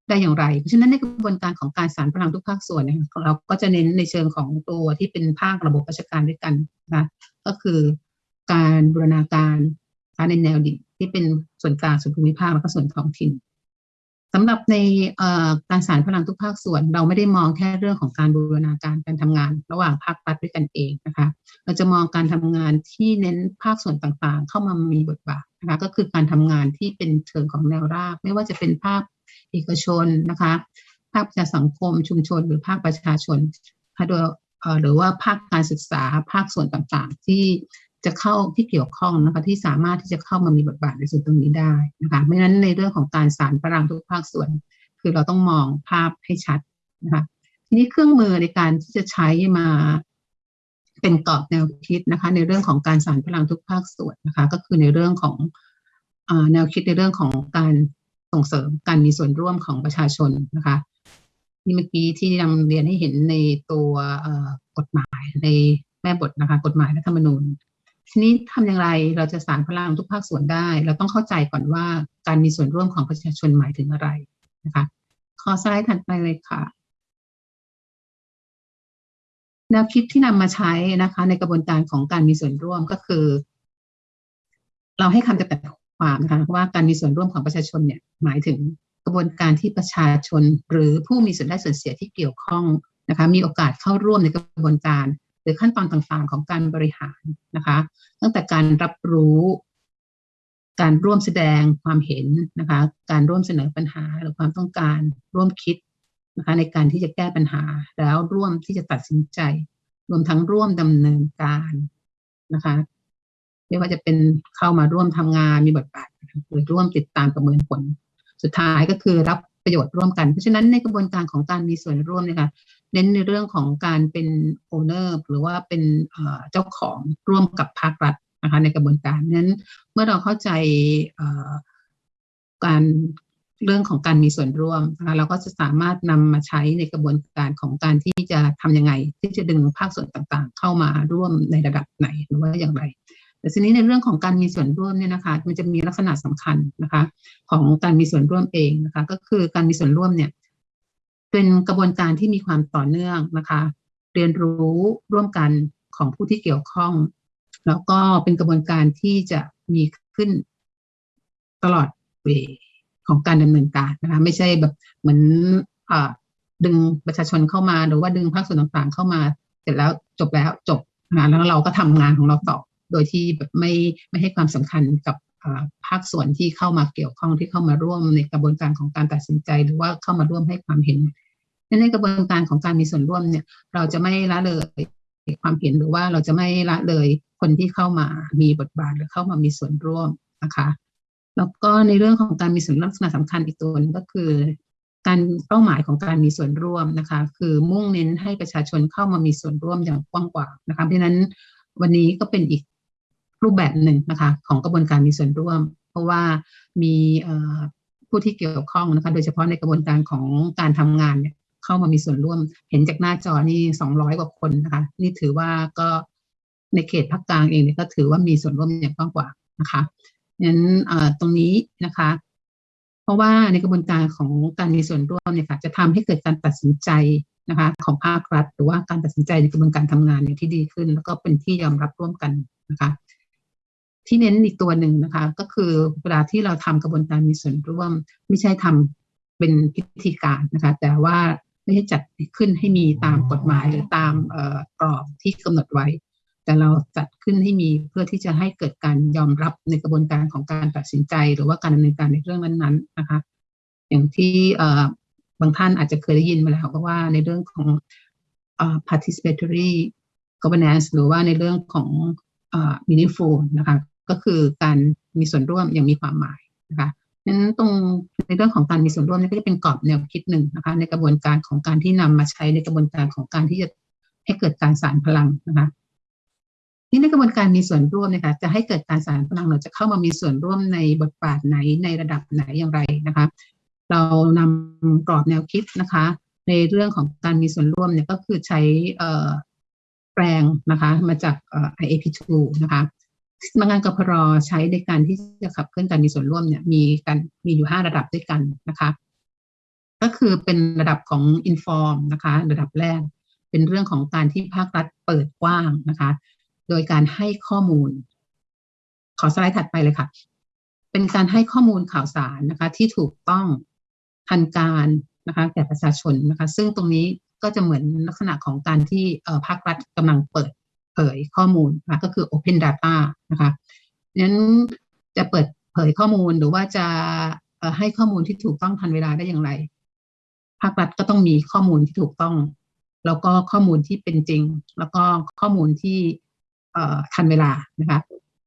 ได้อย่างไร เพราะฉะนั้นในกระบวนการของการสารพลังทุกภาคส่วนเนี่ยเราก็จะเน้นในเชิงของตัวที่เป็นภาคระบบราชการด้วยกันนะก็คือการบูรณาการในแนวดิ่งที่เป็นส่วนกลางส่วนภูมิภาคแล้วก็ส่วนท้องถิ่นสำหรับในการสารพลังทุกภาคส่วน เราไม่ได้มองแค่เรื่องของการบูรณาการการทำงาน ระหว่างภาครัฐด้วยกันเองนะคะ เราจะมองการทำงานที่เน้นภาคส่วนต่างๆ เข้ามามีบทบาท นะคะก็คือการทำงานที่เป็นเชิงของแนวราบ ไม่ว่าจะเป็นภาคเอกชนนะคะภาคประชาสังคมชุมชน หรือภาคประชาชนโดยหรือว่าภาคการศึกษาภาคส่วนต่างๆ ที่จะเข้าที่เกี่ยวข้องนะคะที่สามารถที่จะเข้ามามีบทบาทในส่วนตรงนี้ได้นะคะไม่นั้นในเรื่องของการสารพลังทุกภาคส่วน คือเราต้องมองภาพให้ชัดนะคะทีนี้เครื่องมือในการที่จะใช้มา เป็นกรอบแนวคิดนะคะ ในเรื่องของการสารพลังทุกภาคส่วนนะคะ ก็คือในเรื่องของอแนวคิดในเรื่องของการส่งเสริมการมีส่วนร่วมของประชาชนนะคะนี่เมื่อกี้ที่นำเรียนให้เห็นในตัวกฎหมายในแม่บทนะคะ กฎหมายรัฐธรรมนูญทีนี้ทำอย่างไรเราจะสารพลังทุกภาคส่วนได้ เราต้องเข้าใจก่อนว่าการมีส่วนร่วมของประชาชนหมายถึงอะไรนะคะ ขอสไลด์ถัดไปเลยค่ะ แนวคิดที่นำมาใช้นะคะ ในกระบวนการของการมีส่วนร่วมก็คือ เราให้คำจำกัดความนะคะว่าการมีส่วนร่วมของประชาชนเนี่ยหมายถึงกระบวนการที่ประชาชนหรือผู้มีส่วนได้ส่วนเสียที่เกี่ยวข้องนะคะ มีโอกาสเข้าร่วมในกระบวนการ หรือขั้นตอนต่างๆ ของการบริหารนะคะ ตั้งแต่การรับรู้ การร่วมแสดงความเห็นนะคะ การร่วมเสนอปัญหาหรือความต้องการ ร่วมคิด นะคะในการที่จะแก้ปัญหาแล้วร่วมที่จะตัดสินใจ รวมทั้งร่วมดำเนินการนะคะไม่ว่าจะเป็นเข้ามาร่วมทำงานมีบทบาทหรือร่วมติดตามประเมินผล สุดท้ายก็คือรับประโยชน์ร่วมกัน เพราะฉะนั้นในกระบวนการของการมีส่วนร่วมเนี่ยค่ะเน้นในเรื่องของการเป็นโอเนอร์หรือว่าเป็นเจ้าของร่วมกับภาครัฐนะคะในกระบวนการนั้นเมื่อเราเข้าใจการ เรื่องของการมีส่วนร่วมนะคะเราก็จะสามารถนำมาใช้ในกระบวนการของการที่จะทำยังไง ที่จะดึงภาคส่วนต่างๆ เข้ามาร่วมในระดับไหนหรือว่าอย่างไร แต่ทีนี้ในเรื่องของการมีส่วนร่วมเนี่ยนะคะมันจะมีลักษณะสำคัญนะคะ ของการมีส่วนร่วมเองนะคะ ก็คือการมีส่วนร่วมเนี่ยเป็นกระบวนการที่มีความต่อเนื่องนะคะ เรียนรู้ร่วมกันของผู้ที่เกี่ยวข้อง แล้วก็เป็นกระบวนการที่จะมีขึ้นตลอดเว ของการดำเนินการนะคะไม่ใช่แบบเหมือนอดึงประชาชนเข้ามาหรือว่าดึงภาคส่วนต่างๆ เข้ามา เสร็จแล้วจบแล้วจบนะแล้วเราก็ทำงานของเราต่อ โดยที่แบบไม่ไม่ให้ความสำคัญกับภาคส่วนที่เข้ามาเกี่ยวข้องที่เข้ามาร่วมในกระบวนการของการตัดสินใจ หรือว่าเข้ามาร่วมให้ความเห็นในกระบวนการของการมีส่วนร่วมเนี่ย เราจะไม่ละเลยความเห็นหรือว่าเราจะไม่ละเลยคนที่เข้ามามีบทบาทหรือเข้ามามีส่วนร่วมนะคะ แล้วก็ในเรื่องของการมีส่วนร่วมลักษณะสำคัญอีกตัวนึงก็คือ การเป้าหมายของการมีส่วนร่วมนะคะ คือมุ่งเน้นให้ประชาชนเข้ามามีส่วนร่วมอย่างกว้างกว่านะคะเพราะนั้นวันนี้ก็เป็นอีกรูปแบบหนึ่งนะคะ ของกระบวนการมีส่วนร่วม เพราะว่ามีผู้ที่เกี่ยวข้องนะคะ โดยเฉพาะในกระบวนการของการทำงานเนี่ยเข้ามามีส่วนร่วม เห็นจากหน้าจอนี่สองร้อยกว่าคนนะคะ นี่ถือว่าก็ในเขตภาคกลางเองเนี่ยก็ถือว่ามีส่วนร่วมอย่างกว้างกว่านะคะ งั้นตรงนี้นะคะ เพราะว่าในกระบวนการของการมีส่วนร่วมเนี่ยค่ะจะทำให้เกิดการตัดสินใจนะคะของภาครัฐ หรือว่าการตัดสินใจในกระบวนการทำงานเนี่ยที่ดีขึ้น แล้วก็เป็นที่ยอมรับร่วมกันนะคะที่เน้นอีกตัวหนึ่งนะคะ ก็คือเวลาที่เราทำกระบวนการมีส่วนร่วม ไม่ใช่ทำเป็นพิธีการนะคะ แต่ว่าไม่ใช่จัดขึ้นให้มีตามกฎหมายหรือตามกรอบที่กำหนดไว้ แต่เราจัดขึ้นให้มีเพื่อที่จะให้เกิดการยอมรับในกระบวนการของการตัดสินใจ หรือว่าการดำเนินการในเรื่องนั้นๆนะคะ อย่างที่บางท่านอาจจะเคยได้ยินมาแล้วก็ว่าในเรื่องของ participatory governance หรือว่าในเรื่องของ meaningful นะคะก็คือการมีส่วนร่วมอย่างมีความหมายนะคะนั้นตรงในเรื่องของการมีส่วนร่วมนี่ก็จะเป็นกรอบแนวคิดหนึ่งนะคะ ในกระบวนการของการที่นำมาใช้ในกระบวนการของการที่จะให้เกิดการสารพลังนะคะ ที่ในกระบวนการมีส่วนร่วมนะคะจะให้เกิดการสารพลังเราจะเข้ามามีส่วนร่วมในบทบาทไหนในระดับไหนอย่างไรนะคะ เรานำกรอบแนวคิดนะคะ ในเรื่องของการมีส่วนร่วมเนี่ยก็คือใช้แปลงนะคะมาจาก IAP2 นะคะสำนังานกพรใช้ในการที่จะขับเคลื่อนการมีส่วนร่วมเนี่ยมีกันมีอยู่ห้าระดับด้วยกันนะคะ ก็คือเป็นระดับของ inform นะคะ ระดับแรก เป็นเรื่องของการที่ภาครัฐเปิดกว้างนะคะ โดยการให้ข้อมูล ขอสไลด์ถัดไปเลยค่ะ เป็นการให้ข้อมูลข่าวสารนะคะ ที่ถูกต้องทันการนะคะแก่ประชาชนนะคะ ซึ่งตรงนี้ก็จะเหมือนลักษณะของการที่ภาครัฐกำลังเปิดเผยข้อมูลนะะก็คือ Open Data นะคะนั้นจะเปิดเผยข้อมูลหรือว่าจะให้ข้อมูลที่ถูกต้องทันเวลาได้อย่างไร ภาครัฐก็ต้องมีข้อมูลที่ถูกต้อง แล้วก็ข้อมูลที่เป็นจริง แล้วก็ข้อมูลที่ ทันเวลานะคะ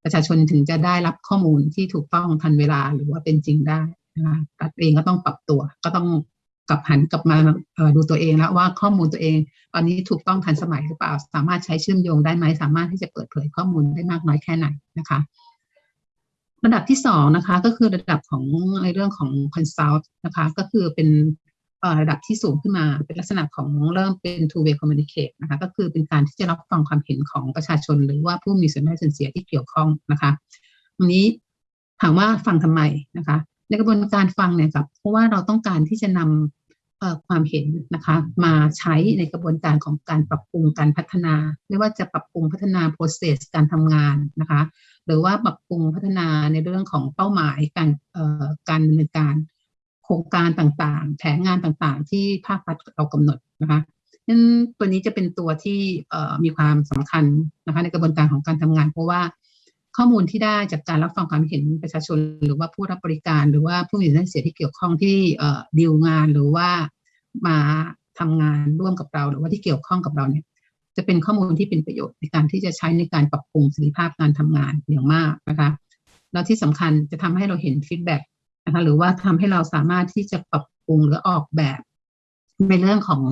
ประชาชนถึงจะได้รับข้อมูลที่ถูกต้องทันเวลาหรือว่าเป็นจริงได้นะคะรัฐเองก็ต้องปรับตัวก็ต้องกลับหันกลับมาดูตัวเองแล้วว่าข้อมูลตัวเอง ตอนนี้ถูกต้องทันสมัยหรือเปล่า สามารถใช้เชื่อมโยงได้ไหมสามารถที่จะเปิดเผยข้อมูลได้มากน้อยแค่ไหนนะคะระดับที่สองนะคะก็คือระดับของในเรื่องของ consult นะคะก็คือเป็น ระดับที่สูงขึ้นมา เป็นลักษณะของเริ่มเป็น two way communicate นะคะก็คือเป็นการที่จะรับฟังความเห็นของประชาชน หรือว่าผู้มีส่วนได้ส่วนเสียที่เกี่ยวข้องนะคะตรงนี้ถามว่าฟังทำไมนะคะ ในกระบวนการฟังเนี่ยครับเพราะว่าเราต้องการที่จะนำความเห็นนะคะมาใช้ในกระบวนการของการปรับปรุงการพัฒนา ไม่ว่าจะปรับปรุงพัฒนา process การทำงานนะคะ หรือว่าปรับปรุงพัฒนาในเรื่องของเป้าหมายการการดำเนินการ โครงการต่างๆ แผนงานต่างๆ ที่ภาครัฐเรากำหนดนะคะนั้นตัวนี้จะเป็นตัวที่มีความสำคัญนะคะในกระบวนการของการทำงาน เพราะว่าข้อมูลที่ได้จากการรับฟังความเห็นประชาชน หรือว่าผู้รับบริการ หรือว่าผู้มีส่วนเสียที่เกี่ยวข้องที่ดีลงานหรือว่ามาทำงานร่วมกับเรา หรือว่าที่เกี่ยวข้องกับเราเนี่ยจะเป็นข้อมูลที่เป็นประโยชน์ในการที่จะใช้ในการปรับปรุงประสิทธิภาพการทำงานอย่างมากนะคะแล้วที่สำคัญจะทำให้เราเห็น feedback นะคะหรือว่าทำให้เราสามารถที่จะปรับปรุงหรือออกแบบในเรื่องของ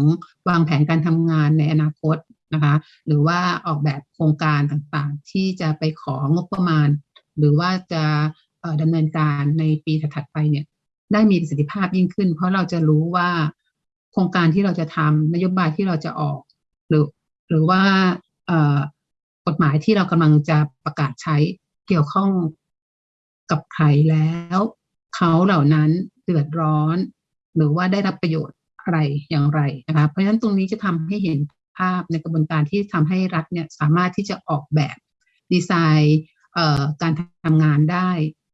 วางแผนการทำงานในอนาคตนะคะ หรือว่าออกแบบโครงการต่างๆ ที่จะไปของบประมาณ หรือว่าจะดำเนินการในปีถัดไปเนี่ยได้มีประสิทธิภาพยิ่งขึ้น เพราะเราจะรู้ว่าโครงการที่เราจะทำนโยบายที่เราจะออก หรือหรือว่ากฎหมายที่เรากำลังจะประกาศใช้เกี่ยวข้องกับใครแล้ว เขาเหล่านั้นเดือดร้อน หรือว่าได้รับประโยชน์อะไรอย่างไรนะคะเพราะฉะนั้นตรงนี้จะทำให้เห็นภาพในกระบวนการที่ทำให้รัฐเนี่ยสามารถที่จะออกแบบดีไซน์การทำงานได้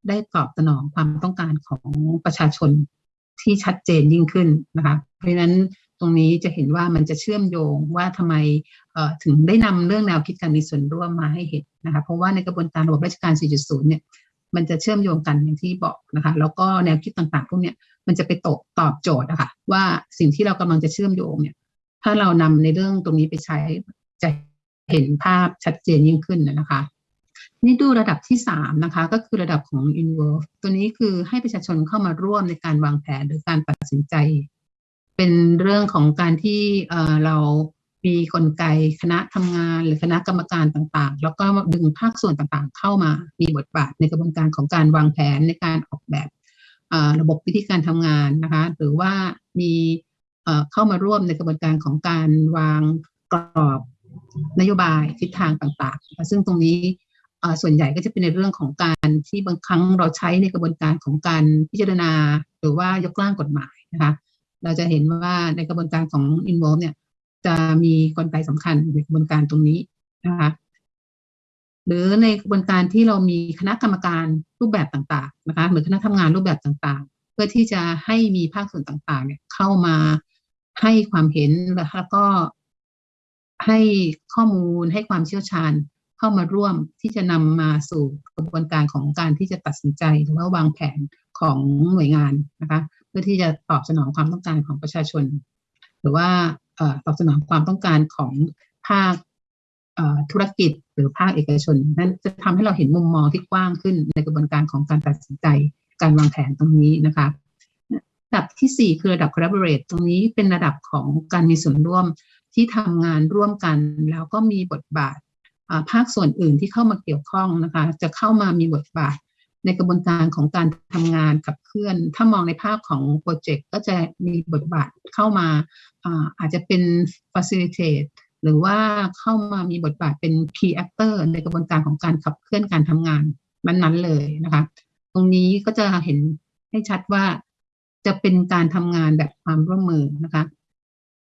ได้ตอบสนองความต้องการของประชาชนที่ชัดเจนยิ่งขึ้นนะคะเพราะฉะนั้นตรงนี้จะเห็นว่ามันจะเชื่อมโยงว่าทำไมถึงได้นำเรื่องแนวคิดการมีส่วนร่วมมาให้เห็นนะคะเพราะว่าในกระบวนการระบบราชการ 4.0 เนี่ย มันจะเชื่อมโยงกันอย่างที่บอกนะคะ แล้วก็แนวคิดต่างๆพวกเนี้ยมันจะไปตกตอบโจทย์นะคะว่าสิ่งที่เรากำลังจะเชื่อมโยงเนี่ย ถ้าเรานำในเรื่องตรงนี้ไปใช้จะเห็นภาพชัดเจนยิ่งขึ้นนะคะ นี่ดูระดับที่สามนะคะ ก็คือระดับของ involve ตัวนี้คือให้ประชาชนเข้ามาร่วมในการวางแผนหรือการตัดสินใจ เป็นเรื่องของการที่เรา มีกลไกคณะทำงานหรือคณะกรรมการต่างๆ แล้วก็ดึงภาคส่วนต่างๆ เข้ามามีบทบาทในกระบวนการของการวางแผนในการออกแบบระบบวิธีการทำงานนะคะหรือว่ามีเข้ามาร่วมในกระบวนการของการวางกรอบนโยบายทิศทางต่างๆ ซึ่งตรงนี้ส่วนใหญ่ก็จะเป็นในเรื่องของการที่บางครั้งเราใช้ในกระบวนการของการพิจารณา หรือว่ายกร่างกฎหมายนะคะเราจะเห็นว่าในกระบวนการของ involve เนี่ย จะมีกลไกสำคัญในกระบวนการตรงนี้นะคะหรือในกระบวนการที่เรามีคณะกรรมการรูปแบบต่าง ๆ นะคะหรือคณะทำงานรูปแบบต่างๆ เพื่อที่จะให้มีภาคส่วนต่างๆ เนี่ย เข้ามาให้ความเห็นแล้วก็ให้ข้อมูลให้ความเชี่ยวชาญเข้ามาร่วมที่จะนำมาสู่กระบวนการของการที่จะตัดสินใจหรือว่าวางแผนของหน่วยงานนะคะ เพื่อที่จะตอบสนองความต้องการของประชาชน หรือว่า ตอบสนองความต้องการของภาคธุรกิจหรือภาคเอกชน นั้นจะทำให้เราเห็นมุมมองที่กว้างขึ้นในกระบวนการของการตัดสินใจการวางแผนตรงนี้นะคะระดับที่ 4 คือระดับ collaborate ตรงนี้เป็นระดับของการมีส่วนร่วมที่ทำงานร่วมกัน แล้วก็มีบทบาทภาคส่วนอื่นที่เข้ามาเกี่ยวข้องนะคะ จะเข้ามามีบทบาท ในกระบวนการของการทำงานขับเคลื่อน ถ้ามองในภาพของโปรเจกต์ก็จะมีบทบาทเข้ามาอาจจะเป็น facilitate หรือว่าเข้ามามีบทบาทเป็น key actor ในกระบวนการของการขับเคลื่อนการทำงานนั้นๆเลยนะคะ ตรงนี้ก็จะเห็นให้ชัดว่าจะเป็นการทำงานแบบความร่วมมือนะคะ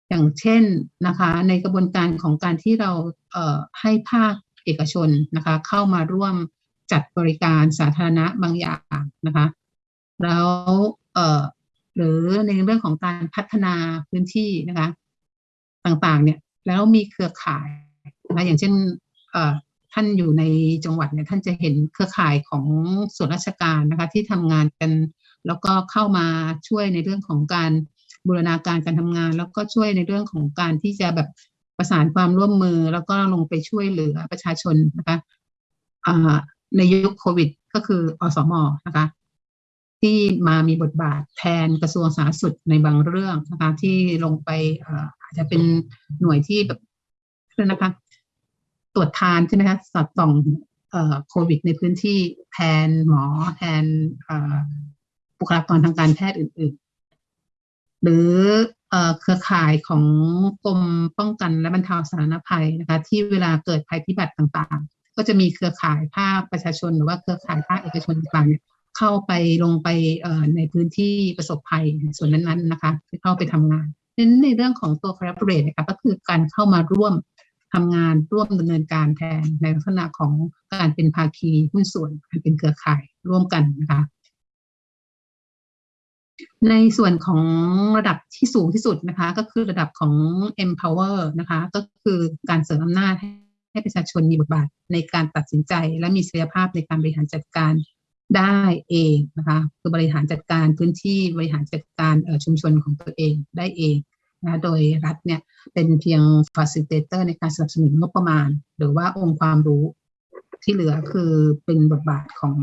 อย่างเช่นนะคะ ในกระบวนการของการที่เราเอ่อให้ภาคเอกชนนะคะ เข้ามาร่วม จัดบริการสาธารณะบางอย่างนะคะ แล้วเอ่อหรือในเรื่องของการพัฒนาพื้นที่นะคะ ต่างๆ เนี่ยแล้วมีเครือข่ายนะคะอย่างเช่นเอ่อท่านอยู่ในจังหวัดเนี่ยท่านจะเห็นเครือข่ายของส่วนราชการนะคะ ที่ทำงานกันแล้วก็เข้ามาช่วยในเรื่องของการบูรณาการการทำงาน แล้วก็ช่วยในเรื่องของการที่จะแบบประสานความร่วมมือ แล้วก็ลงไปช่วยเหลือประชาชนนะคะ ในยุคโควิด ก็คืออสมนะคะ ที่มามีบทบาทแทนกระทรวงสาธารณสุขในบางเรื่องนะคะ ที่ลงไปอาจจะเป็นหน่วยที่แบบนะคะ ตรวจทานใช่ไหมคะสอดส่องโควิดในพื้นที่แทนหมอแทนบุคลากรทางการแพทย์อื่น ๆ หรือเครือข่ายของกรมป้องกันและบรรเทาสาธารณภัยนะคะ ที่เวลาเกิดภัยพิบัติต่างๆ ก็จะมีเครือข่ายภาคประชาชน หรือว่าเครือข่ายภาคเอกชนต่างๆเข้าไปลงไปในพื้นที่ประสบภัยส่วนนั้นๆนะคะที่เข้าไปทำงานนั้นในเรื่องของตัว collaborate นะคะก็คือการเข้ามาร่วมทำงานร่วมดำเนินการแทนในลักษณะของการเป็นภาคีหุ้นส่วนการเป็นเครือข่ายร่วมกันนะคะในส่วนของระดับที่สูงที่สุดนะคะ ก็คือระดับของ empower นะคะ ก็คือการเสริมอำนาจให้ ให้ประชาชนมีบทบาทในการตัดสินใจ และมีศักยภาพในการบริหารจัดการได้เองนะคะคือบริหารจัดการพื้นที่บริหารจัดการชุมชนของตัวเองได้เองนะโดยรัฐเนี่ยเป็นเพียง facilitator ในการสนับสนุนงบประมาณ หรือว่าองค์ความรู้ที่เหลือคือเป็นบทบาทของ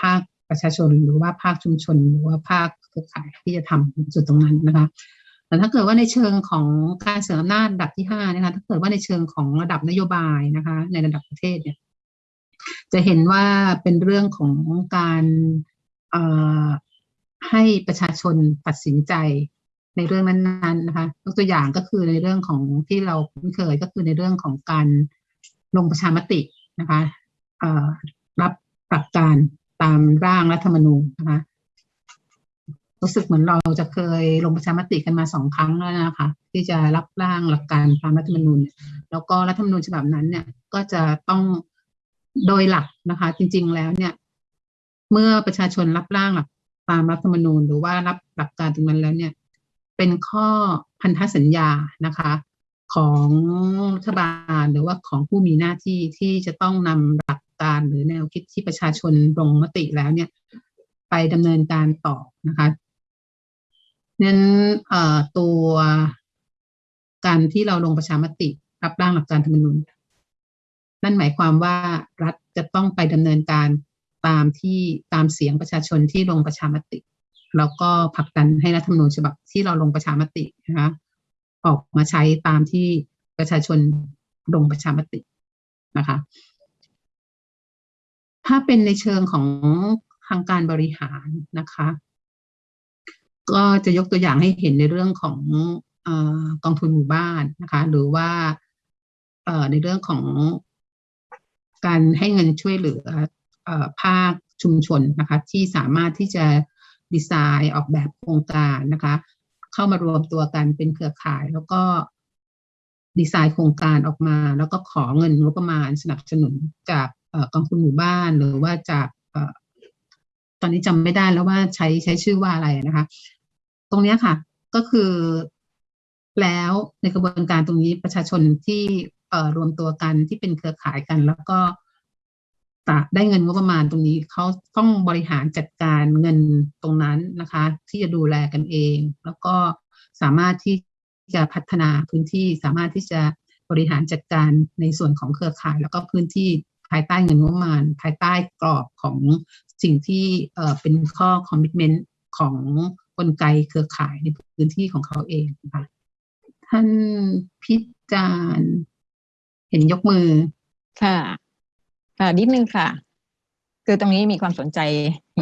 ภาคประชาชน หรือว่าภาคชุมชน หรือว่าภาคเครือข่ายที่จะทำจุดตรงนั้นนะคะ แต่ถ้าเกิดว่าในเชิงของการเสริมอำนาจระดับที่ห้านะคะถ้าเกิดว่าในเชิงของระดับนโยบายนะคะ ในระดับประเทศเนี่ย จะเห็นว่าเป็นเรื่องของการให้ประชาชนตัดสินใจในเรื่องนั้นๆนะคะยกตัวอย่างก็คือในเรื่องของที่เราคุ้นเคยก็คือในเรื่องของการลงประชามตินะคะรับหลักการตามร่างรัฐธรรมนูญนะคะ รู้สึกเหมือนเราจะเคยลงประชามติกันมาสองครั้งแล้วนะคะ ที่จะรับร่างหลักการตามรัฐธรรมนูญเนี่ยแล้วก็รัฐธรรมนูญฉบับนั้นเนี่ยก็จะต้องโดยหลักนะคะ จริง ๆแล้วเนี่ย เมื่อประชาชนรับร่างหลักตามรัฐธรรมนูญ หรือว่ารับหลักการตรงนั้นแล้วเนี่ย เป็นข้อพันธสัญญานะคะ ของรัฐบาลหรือว่าของผู้มีหน้าที่ที่จะต้องนำหลักการหรือแนวคิดที่ประชาชนลงมติแล้วเนี่ย ไปดำเนินการต่อนะคะ นั้นเอ่อตัวการที่เราลงประชามติรับร่างหลักการธรรมนูญนั่นหมายความว่ารัฐจะต้องไปดำเนินการตามที่ตามเสียงประชาชนที่ลงประชามติ แล้วก็ผลักดันให้รัฐธรรมนูญฉบับที่เราลงประชามตินะคะออกมาใช้ตามที่ประชาชนลงประชามตินะคะ ถ้าเป็นในเชิงของทางการบริหารนะคะ ก็จะยกตัวอย่างให้เห็นในเรื่องของอกองทุนหมู่บ้านนะคะ หรือว่าในเรื่องของการให้เงินช่วยเหลือภาคชุมชนนะคะ ที่สามารถที่จะดีไซน์ออกแบบโครงการนะคะ เข้ามารวมตัวกันเป็นเครือข่าย แล้วก็ดีไซน์โครงการออกมา แล้วก็ขอเงินงบประมาณสนับสนุนจากกองทุนหมู่บ้าน หรือว่าจาก ตอนนี้จำไม่ได้แล้วว่าใช้ใช้ชื่อว่าอะไรนะคะ ตรงนี้ค่ะ ก็คือแล้วในกระบวนการตรงนี้ประชาชนที่เอ่อรวมตัวกันที่เป็นเครือข่ายกัน แล้วก็ได้เงินงบประมาณตรงนี้เขาต้องบริหารจัดการเงินตรงนั้นนะคะ ที่จะดูแลกันเอง แล้วก็สามารถที่จะพัฒนาพื้นที่สามารถที่จะบริหารจัดการในส่วนของเครือข่าย แล้วก็พื้นที่ ภายใต้เงินงบประมาณ ภายใต้กรอบของสิ่งที่เป็นข้อคอมมิชเมนต์ของกลไกเครือข่ายในพื้นที่ของเขาเองนะคะท่านพิจารณ์เห็นยกมือ ค่ะ ค่ะนิดนึงค่ะ คือตรงนี้มีความสนใจ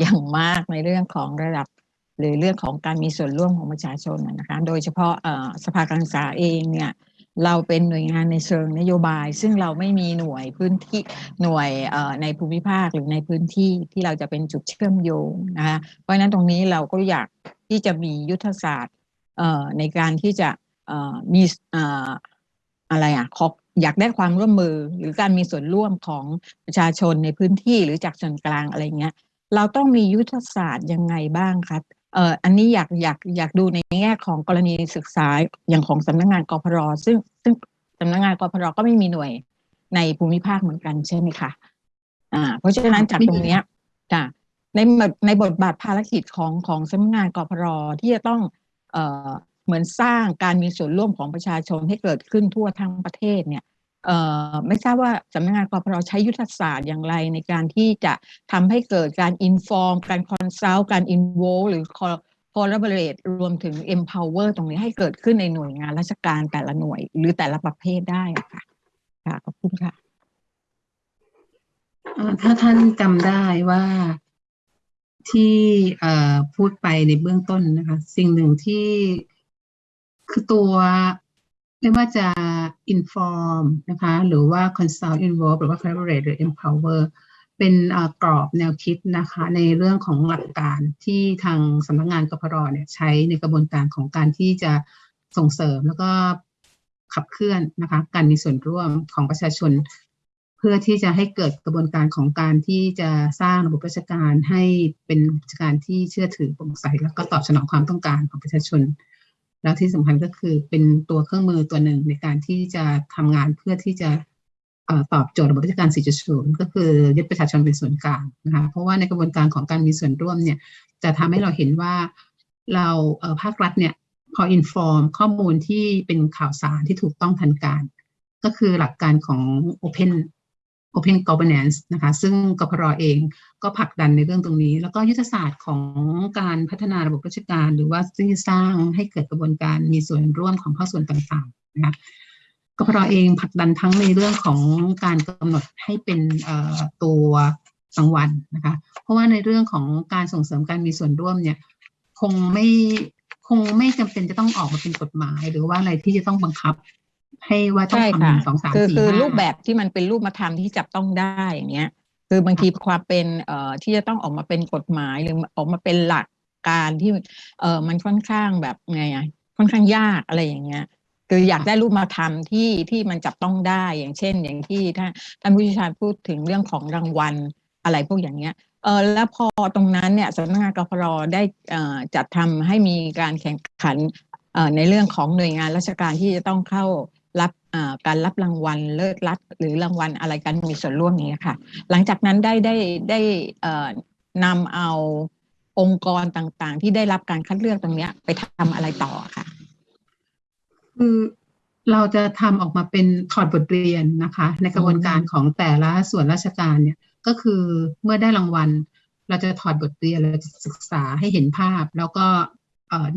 อย่างมากในเรื่องของระดับ หรือเรื่องของการมีส่วนร่วมของประชาชนนะคะ โดยเฉพาะสภาการศึกษาเองเนี่ย เราเป็นหน่วยงานในเชิงนโยบาย ซึ่งเราไม่มีหน่วยพื้นที่หน่วยในภูมิภาคหรือในพื้นที่ที่เราจะเป็นจุดเชื่อมโยงนะคะเพราะฉะนั้นตรงนี้เราก็อยากที่จะมียุทธศาสตร์ในการที่จะมีอะไรอะขออยากได้ความร่วมมือหรือการมีส่วนร่วมของประชาชนในพื้นที่หรือจากส่วนกลางอะไรเงี้ยเราต้องมียุทธศาสตร์ยังไงบ้างครับ เอ่ออันนี้อยากอยากอยากดูในแง่ของกรณีศึกษาอย่างของสำนักงงานกพรซึ่งซึ่งสำนักงงานกพรก็ไม่มีหน่วยในภูมิภาคเหมือนกันใช่ไหมคะอ่า เพราะฉะนั้นจากตรงเนี้ยจ้ะในในบทบาทภารกิจของของสำนักงานกพรที่จะต้องเอ่อเหมือนสร้างการมีส่วนร่วมของประชาชนให้เกิดขึ้นทั่วทั้งประเทศเนี่ยเอ่อ ไม่ทราบว่าสำนักงานกพรใช้ยุทธศาสตร์อย่างไรในการที่จะทำให้เกิดการ inform การ consult การ involve หรือ collaborate รวมถึง empower ตรงนี้ให้เกิดขึ้นในหน่วยงานราชการแต่ละหน่วย หรือแต่ละประเภทได้ค่ะค่ะขอบคุณค่ะถ้าท่านจำได้ว่าที่พูดไปในเบื้องต้นนะคะ สิ่งหนึ่งที่คือตัวไม่ว่าจะ inform นะคะหรือว่า consult involve หรือว่า collaborate หรือ empower เป็นกรอบแนวคิดนะคะในเรื่องของหลักการที่ทางสำนักงงานกพรเนี่ยใช้ในกระบวนการของการที่จะส่งเสริมแล้วก็ขับเคลื่อนนะคะการมีส่วนร่วมของประชาชน เพื่อที่จะให้เกิดกระบวนการของการที่จะสร้างระบบราชการให้เป็นราชการที่เชื่อถือโปร่งใสแล้วก็ตอบสนองความต้องการของประชาชน แล้วที่สำคัญก็คือเป็นตัวเครื่องมือตัวหนึ่งในการที่จะทำงานเพื่อที่จะตอบโจทย์ระบบราชการ 4.0 ก็คือยึดประชาชนเป็นส่วนกลางนะคะเพราะว่าในกระบวนการของการมีส่วนร่วมเนี่ยจะทำให้เราเห็นว่าเราภาครัฐเนี่ยพออินฟอร์มข้อมูลที่เป็นข่าวสารที่ถูกต้องทันการ ก็คือหลักการของ Open Open Governance นะคะซึ่งกพรเองก็ผลักดันในเรื่องตรงนี้ แล้วก็ยุทธศาสตร์ของการพัฒนาระบบราชการ หรือว่าที่สร้างให้เกิดกระบวนการมีส่วนร่วมของภาคส่วนต่างๆนะคะกพรเองผลักดันทั้งในเรื่องของการกำหนดให้เป็นตัวรางวัลนะคะเพราะว่าในเรื่องของการส่งเสริมการมีส่วนร่วมเนี่ยคงไม่คงไม่จำเป็นจะต้องออกมาเป็นกฎหมาย หรือว่าอะไรที่จะต้องบังคับ ให้ว่าต้องใช่ทำหค่ะนึ่งสองสามคือสี่คือห้ารูปแบบที่มันเป็นรูปธรรมที่จับต้องได้อย่างเงี้ย คือบางทีความเป็นเอ่อที่จะต้องออกมาเป็นกฎหมายหรือออกมาเป็นหลักการที่เอ่อมันค่อนข้างแบบไงอะค่อนข้างยากอะไรอย่างเงี้ยคืออยากได้รูปธรรมที่ที่มันจับต้องได้อย่างเช่น อย่างที่ท่านท่านผู้เชี่ยวชาญพูดถึงเรื่องของรางวัลอะไรพวกอย่างเงี้ยเออแล้วพอตรงนั้นเนี่ยสำนักงานกพรได้เอ่อจัดทำให้มีการแข่งขันเอ่อในเรื่องของหน่วยงานราชการที่จะต้องเข้า รับอ่อการรับรางวัลเลิศรัฐหรือรางวัลอะไรกันมีส่วนร่วมนี้ค่ะ หลังจากนั้นได้ได้ได้นำเอาองค์กรต่างๆ ที่ได้รับการคัดเลือกตรงนี้ไปทำอะไรต่อค่ะ คือเราจะทำออกมาเป็นถอดบทเรียนนะคะ ในกระบวนการของแต่ละส่วนราชการเนี่ยก็คือเมื่อได้รางวัล เราจะถอดบทเรียนเราจะศึกษาให้เห็นภาพ แล้วก็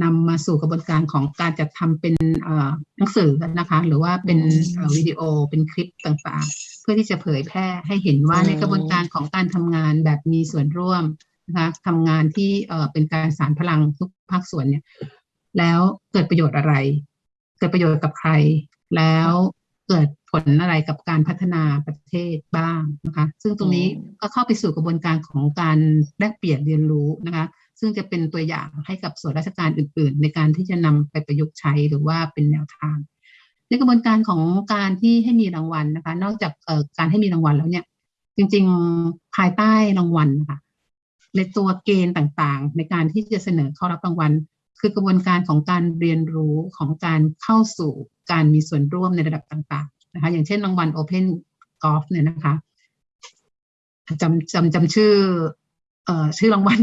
นำมาสู่กระบวนการของการจัดทำเป็นเอ่อหนังสือนะคะ หรือว่าเป็นเอ่อวิดีโอเป็นคลิปต่างๆ เพื่อที่จะเผยแพร่ให้เห็นว่าอืมในกระบวนการของการทำงานแบบมีส่วนร่วมนะคะทำงานที่เอ่อเป็นการสารพลังทุกภาคส่วนเนี่ยแล้วเกิดประโยชน์อะไร เกิดประโยชน์กับใคร แล้ว เกิดผลอะไรกับการพัฒนาประเทศบ้างนะคะ ซึ่งตรงนี้อืมก็เข้าไปสู่กระบวนการของการแลกเปลี่ยนเรียนรู้นะคะ ซึ่งจะเป็นตัวอย่างให้กับส่วนราชการอื่น ๆ ในการที่จะนำไปประยุกต์ใช้หรือว่าเป็นแนวทาง ในกระบวนการของการที่ให้มีรางวัลนะคะ นอกจากเอ่อการให้มีรางวัลแล้วเนี่ย จริง ๆภายใต้รางวัลนะคะในตัวเกณฑ์ต่างๆ ในการที่จะเสนอเข้ารับรางวัล คือกระบวนการของการเรียนรู้ของการเข้าสู่ การมีส่วนร่วมในระดับต่างๆนะคะอย่างเช่นรางวัล Open Golf เนี่ยนะคะจำจำจำชื่อ เอ่อชื่อรางวัล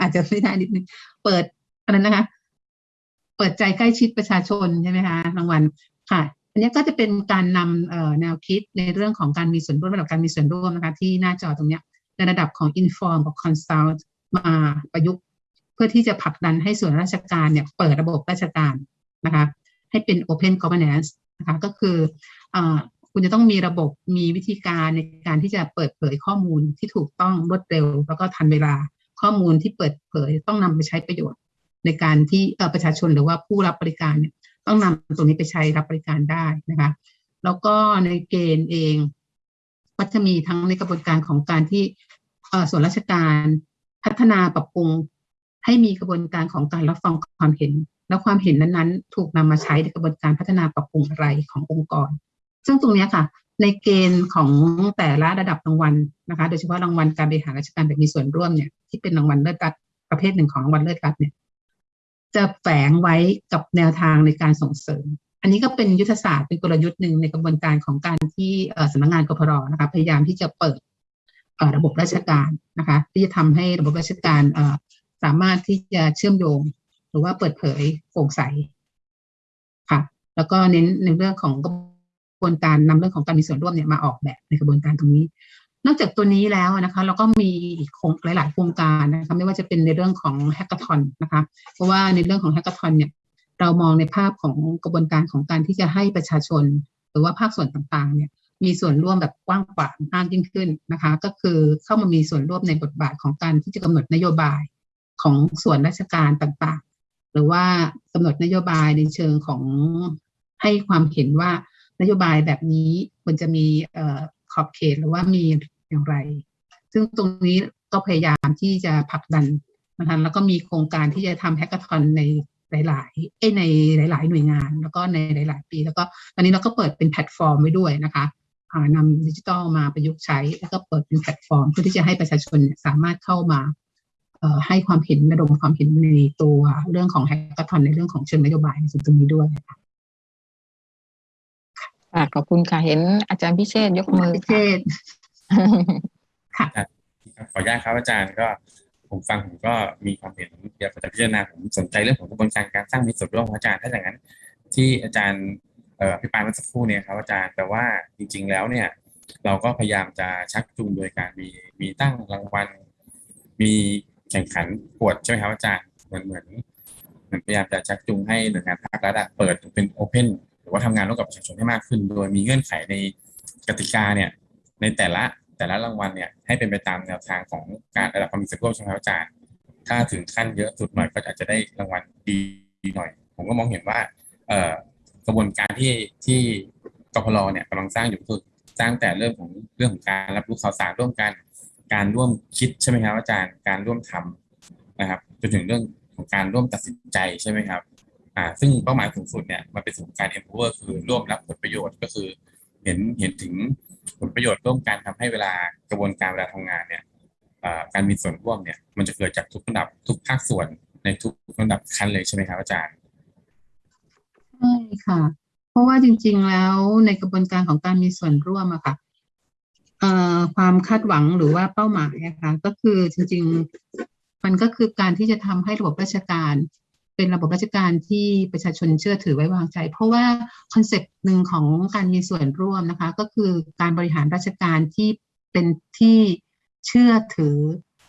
อาจจะไม่ได้นิดนึงเปิดอะไรนะคะ เปิดใจใกล้ชิดประชาชนใช่ไหมคะรางวัลค่ะอันนี้ก็จะเป็นการนำแนวคิดในเรื่องของการมีส่วนร่วมระดับการมีส่วนร่วมนะคะ ที่หน้าจอตรงเนี้ยในระดับของ inform กับ consult มาประยุกต์ เพื่อที่จะผลักดันให้ส่วนราชการเนี่ย เปิดระบบราชการนะคะ ให้เป็น open governance นะคะก็คืออคุณจะต้องมีระบบมีวิธีการในการที่จะเปิดเผยข้อมูลที่ถูกต้องรวดเร็ว แล้วก็ทันเวลาข้อมูลที่เปิดเผยต้องนำไปใช้ประโยชน์ ในการที่ประชาชนหรือว่าผู้รับบริการเนี่ยต้องนำตรงนี้ไปใช้รับบริการได้นะคะแล้วก็ในเกณฑ์เองก็จะมีทั้งในกระบวนการของการที่ส่วนราชการพัฒนาปรับปรุงให้มีกระบวนการของการรับฟังความเห็น แล้วความเห็นนั้นๆ ถูกนำมาใช้ในกระบวนการพัฒนาปรับปรุงอะไรขององค์กร ซึ่งตรงนี้ค่ะ ในเกณฑ์ของแต่ละระดับรางวัลนะคะ โดยเฉพาะรางวัลการบริหารราชการแบบมีส่วนร่วมเนี่ยที่เป็นรางวัลเลิศรัฐประเภทหนึ่งของรางวัลเลิศรัฐเนี่ยจะแฝงไว้กับแนวทางในการส่งเสริม อันนี้ก็เป็นยุทธศาสตร์เป็นกลยุทธ์หนึ่งในกระบวนการของการที่สำนักงานกพรนะคะพยายามที่จะเปิดระบบราชการนะคะ ที่จะทำให้ระบบราชการสามารถที่จะเชื่อมโยง รือว่าเปิดเผยโปร่งใสค่ะ แล้วก็เน้นในเรื่องของกระบวนการนำเรื่องของการมีส่วนร่วมเนี่ยมาออกแบบในกระบวนการตรงนี้ นอกจากตัวนี้แล้วนะคะเราก็มีอีกโครงหลาย ๆ โครงการนะคะไม่ว่าจะเป็นในเรื่องของแฮกเกอร์ทอนนะคะเพราะว่าในเรื่องของแฮกเกอร์ทอนเนี่ยเรามองในภาพของกระบวนการของการที่จะให้ประชาชน หรือว่าภาคส่วนต่างๆเนี่ยมีส่วนร่วมแบบกว้างขวางมากยิ่งขึ้นนะคะ ก็คือเข้ามามีส่วนร่วมในบทบาทของการที่จะกำหนดนโยบายของส่วนราชการต่างๆ รือว่ากำหนดนโยบายในเชิงของให้ความเห็นว่านโยบายแบบนี้ควรจะมีออขอบเขตหรือว่ามีอย่างไร ซึ่งตรงนี้ก็พยายามที่จะผลักดันนะคะแล้วก็มีโครงการที่จะทำ hackathon ในหลายๆเอ้ในหลาย ๆ หน่วยงาน แล้วก็ในหลาย ๆ ปี แล้วก็ตอนนี้เราก็เปิดเป็นแพลตฟอร์มไว้ด้วยนะคะอ่านำดิจิทัลมาประยุกต์ใช้ แล้วก็เปิดเป็นแพลตฟอร์ม เพื่อที่จะให้ประชาชนสามารถเข้ามา ให้ความเห็นระดมความเห็นในตัวเรื่องของ hackathon ในเรื่องของเชิงนโยบายในส่วนตรงนี้ด้วยค่ะค่ะขอบคุณค่ะ เห็นอาจารย์พิเชษยกมือพิเชค่ะษค่ะขออนุญาตครับอาจารย์ก็ผมฟังผมก็มีความเห็นเดี๋ยวผมจะพิจารณาผมสนใจเรื่องของกระบวนการการสร้างมีส่วนร่วมของอาจารย์ถ้าอย่างนั้น ที่อาจารย์เอ่ออภิปรายเมื่อสักครู่เนี่ยครับอาจารย์แต่ว่าจริง ๆ แล้วเนี่ย เราก็พยายามจะชักจูงโดยการมีมีตั้งรางวัลมี แข่งขันปวดใช่ไหมครับอาจารย์เหมือนเหมือนเหมือนพยายามจะชักจูงให้หน่วยงานภาครัฐเปิดเป็นโอเพนหรือว่าทำงานร่วมกับประชาชนให้มากขึ้น โดยมีเงื่อนไขในกติกาเนี่ยในแต่ละแต่ละรางวัลเนี่ยให้เป็นไปตามแนวทางของการระดับความมีส่วนร่วมใช่ไหมครับอาจารย์ ถ้าถึงขั้นเยอะสุดหน่อยก็อาจจะได้รางวัลดีหน่อย ผมก็มองเห็นว่าเอ่อกระบวนการที่ที่กพลเนี่ยกำลังสร้างอยู่คือสร้างแต่เรื่องของเรื่องของการรับรู้ข่าวสารร่วมกัน การร่วมคิดใช่ไหมครับอาจารย์การร่วมทำนะครับจนถึงเรื่องของการร่วมตัดสินใจใช่ไหมครับอ่าซึ่งเป้าหมายสูงสุดเนี่ยมันเป็นส่วนของการ empower คือร่วมรับผลประโยชน์ก็คือ เห็นเห็นถึงผลประโยชน์ร่วมกันทำให้เวลากระบวนการเวลาทำงานเนี่ยการมีส่วนร่วมเนี่ยมันจะเกิดจากทุกระดับทุกภาคส่วนในทุกระดับขั้นเลยใช่ไหมครับอาจารย์ใช่ค่ะ เพราะว่าจริง ๆ แล้วในกระบวนการของการมีส่วนร่วมอะค่ะ ความคาดหวังหรือว่าเป้าหมายอะค่ะก็คือจริง ๆ มันก็คือการที่จะทำให้ระบบราชการ เป็นระบบราชการที่ประชาชนเชื่อถือไว้วางใจ เพราะว่าคอนเซปต์หนึ่งของการมีส่วนร่วมนะคะ ก็คือการบริหารราชการที่เป็นที่เชื่อถือ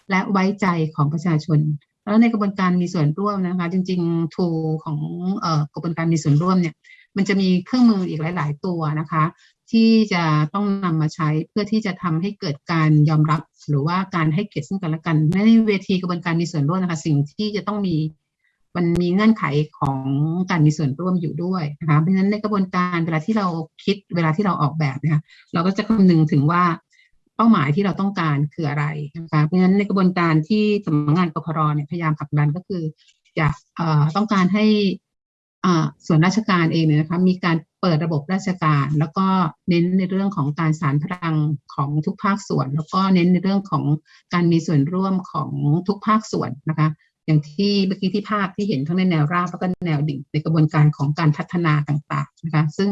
และไว้ใจของประชาชน แล้วในกระบวนการมีส่วนร่วมนะคะ จริงๆทูของเอ่อกระบวนการมีส่วนร่วมเนี่ยมันจะมีเครื่องมืออีกหลาย ๆ ตัวนะคะ ที่จะต้องนำมาใช้เพื่อที่จะทำให้เกิดการยอมรับ หรือว่าการให้เกียรติซึ่งกันและกันในเวทีกระบวนการมีส่วนร่วมนะคะสิ่งที่จะต้องมีมันมีเงื่อนไขของการมีส่วนร่วมอยู่ด้วยนะคะเพราะฉะนั้นในกระบวนการเวลาที่เราคิดเวลาที่เราออกแบบนะคะเราก็จะคำนึงถึงว่าเป้าหมายที่เราต้องการคืออะไรนะคะเพราะฉะนั้นในกระบวนการที่สำนักงานกพรเนี่ยพยายามผลักดันก็คืออยากเอ่อต้องการให้ ส่วนราชการเองเนี่ยนะคะมีการเปิดระบบราชการ แล้วก็เน้นในเรื่องของการสานพลังของทุกภาคส่วน แล้วก็เน้นในเรื่องของการมีส่วนร่วมของทุกภาคส่วนนะคะ อย่างที่เมื่อกี้ที่ภาพที่เห็นทั้งในแนวราบแล้วก็แนวดิ่งในกระบวนการของการพัฒนาต่าง ๆนะคะ ซึ่ง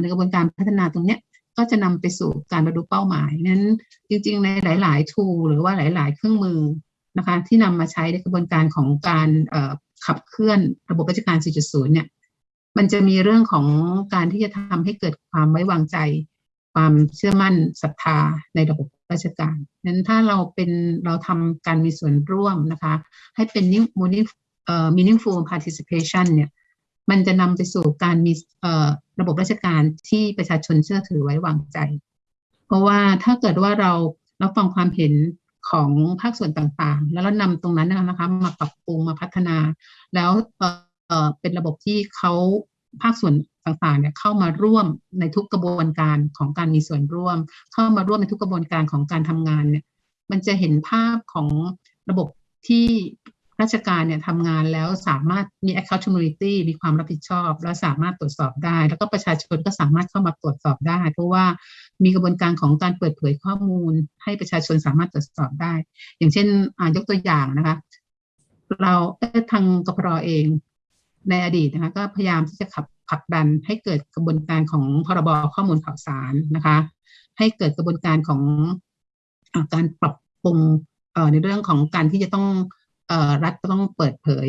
ในกระบวนการพัฒนาตรงเนี้ยก็จะนำไปสู่การบรรลุเป้าหมายนั้นจริง ๆ ในหลาย ๆ ทูหรือว่าหลาย ๆ เครื่องมือนะคะที่นำมาใช้ในกระบวนการของการ ขับเคลื่อนระบบราชการ 4.0 เนี่ย มันจะมีเรื่องของการที่จะทำให้เกิดความไว้วางใจ ความเชื่อมั่นศรัทธาในระบบราชการนั้นถ้าเราเป็นเราทำการมีส่วนร่วมนะคะ ให้เป็น meaning- เอ่อ meaningful participation เนี่ย มันจะนำไปสู่การมีเอ่อระบบราชการที่ประชาชนเชื่อถือไว้วางใจ เพราะว่าถ้าเกิดว่าเรารับฟังความเห็น ของภาคส่วนต่างๆ แล้วเรานำตรงนั้นนะคะมาปรับปรุงมาพัฒนา แล้วเเป็นระบบที่เขาภาคส่วนต่างๆเนี่ยเข้ามาร่วมในทุกกระบวนการของการมีส่วนร่วม เข้ามาร่วมในทุกกระบวนการของการทำงานเนี่ยมันจะเห็นภาพของระบบที่ ราชการเนี่ยทำงานแล้วสามารถมี accountability มีความรับผิดชอบ และสามารถตรวจสอบได้ แล้วก็ประชาชนก็สามารถเข้ามาตรวจสอบได้ เพราะว่ามีกระบวนการของการเปิดเผยข้อมูล ให้ประชาชนสามารถตรวจสอบได้ อย่างเช่นยกตัวอย่างนะคะ เราทางกพรเองในอดีตนะคะก็พยายามที่จะขับผลักดันให้เกิดกระบวนการของพรบข้อมูลข่าวสารนะคะ ให้เกิดกระบวนการของอการปรับปรุงในเรื่องของการที่จะต้อง รัฐต้องเปิดเผย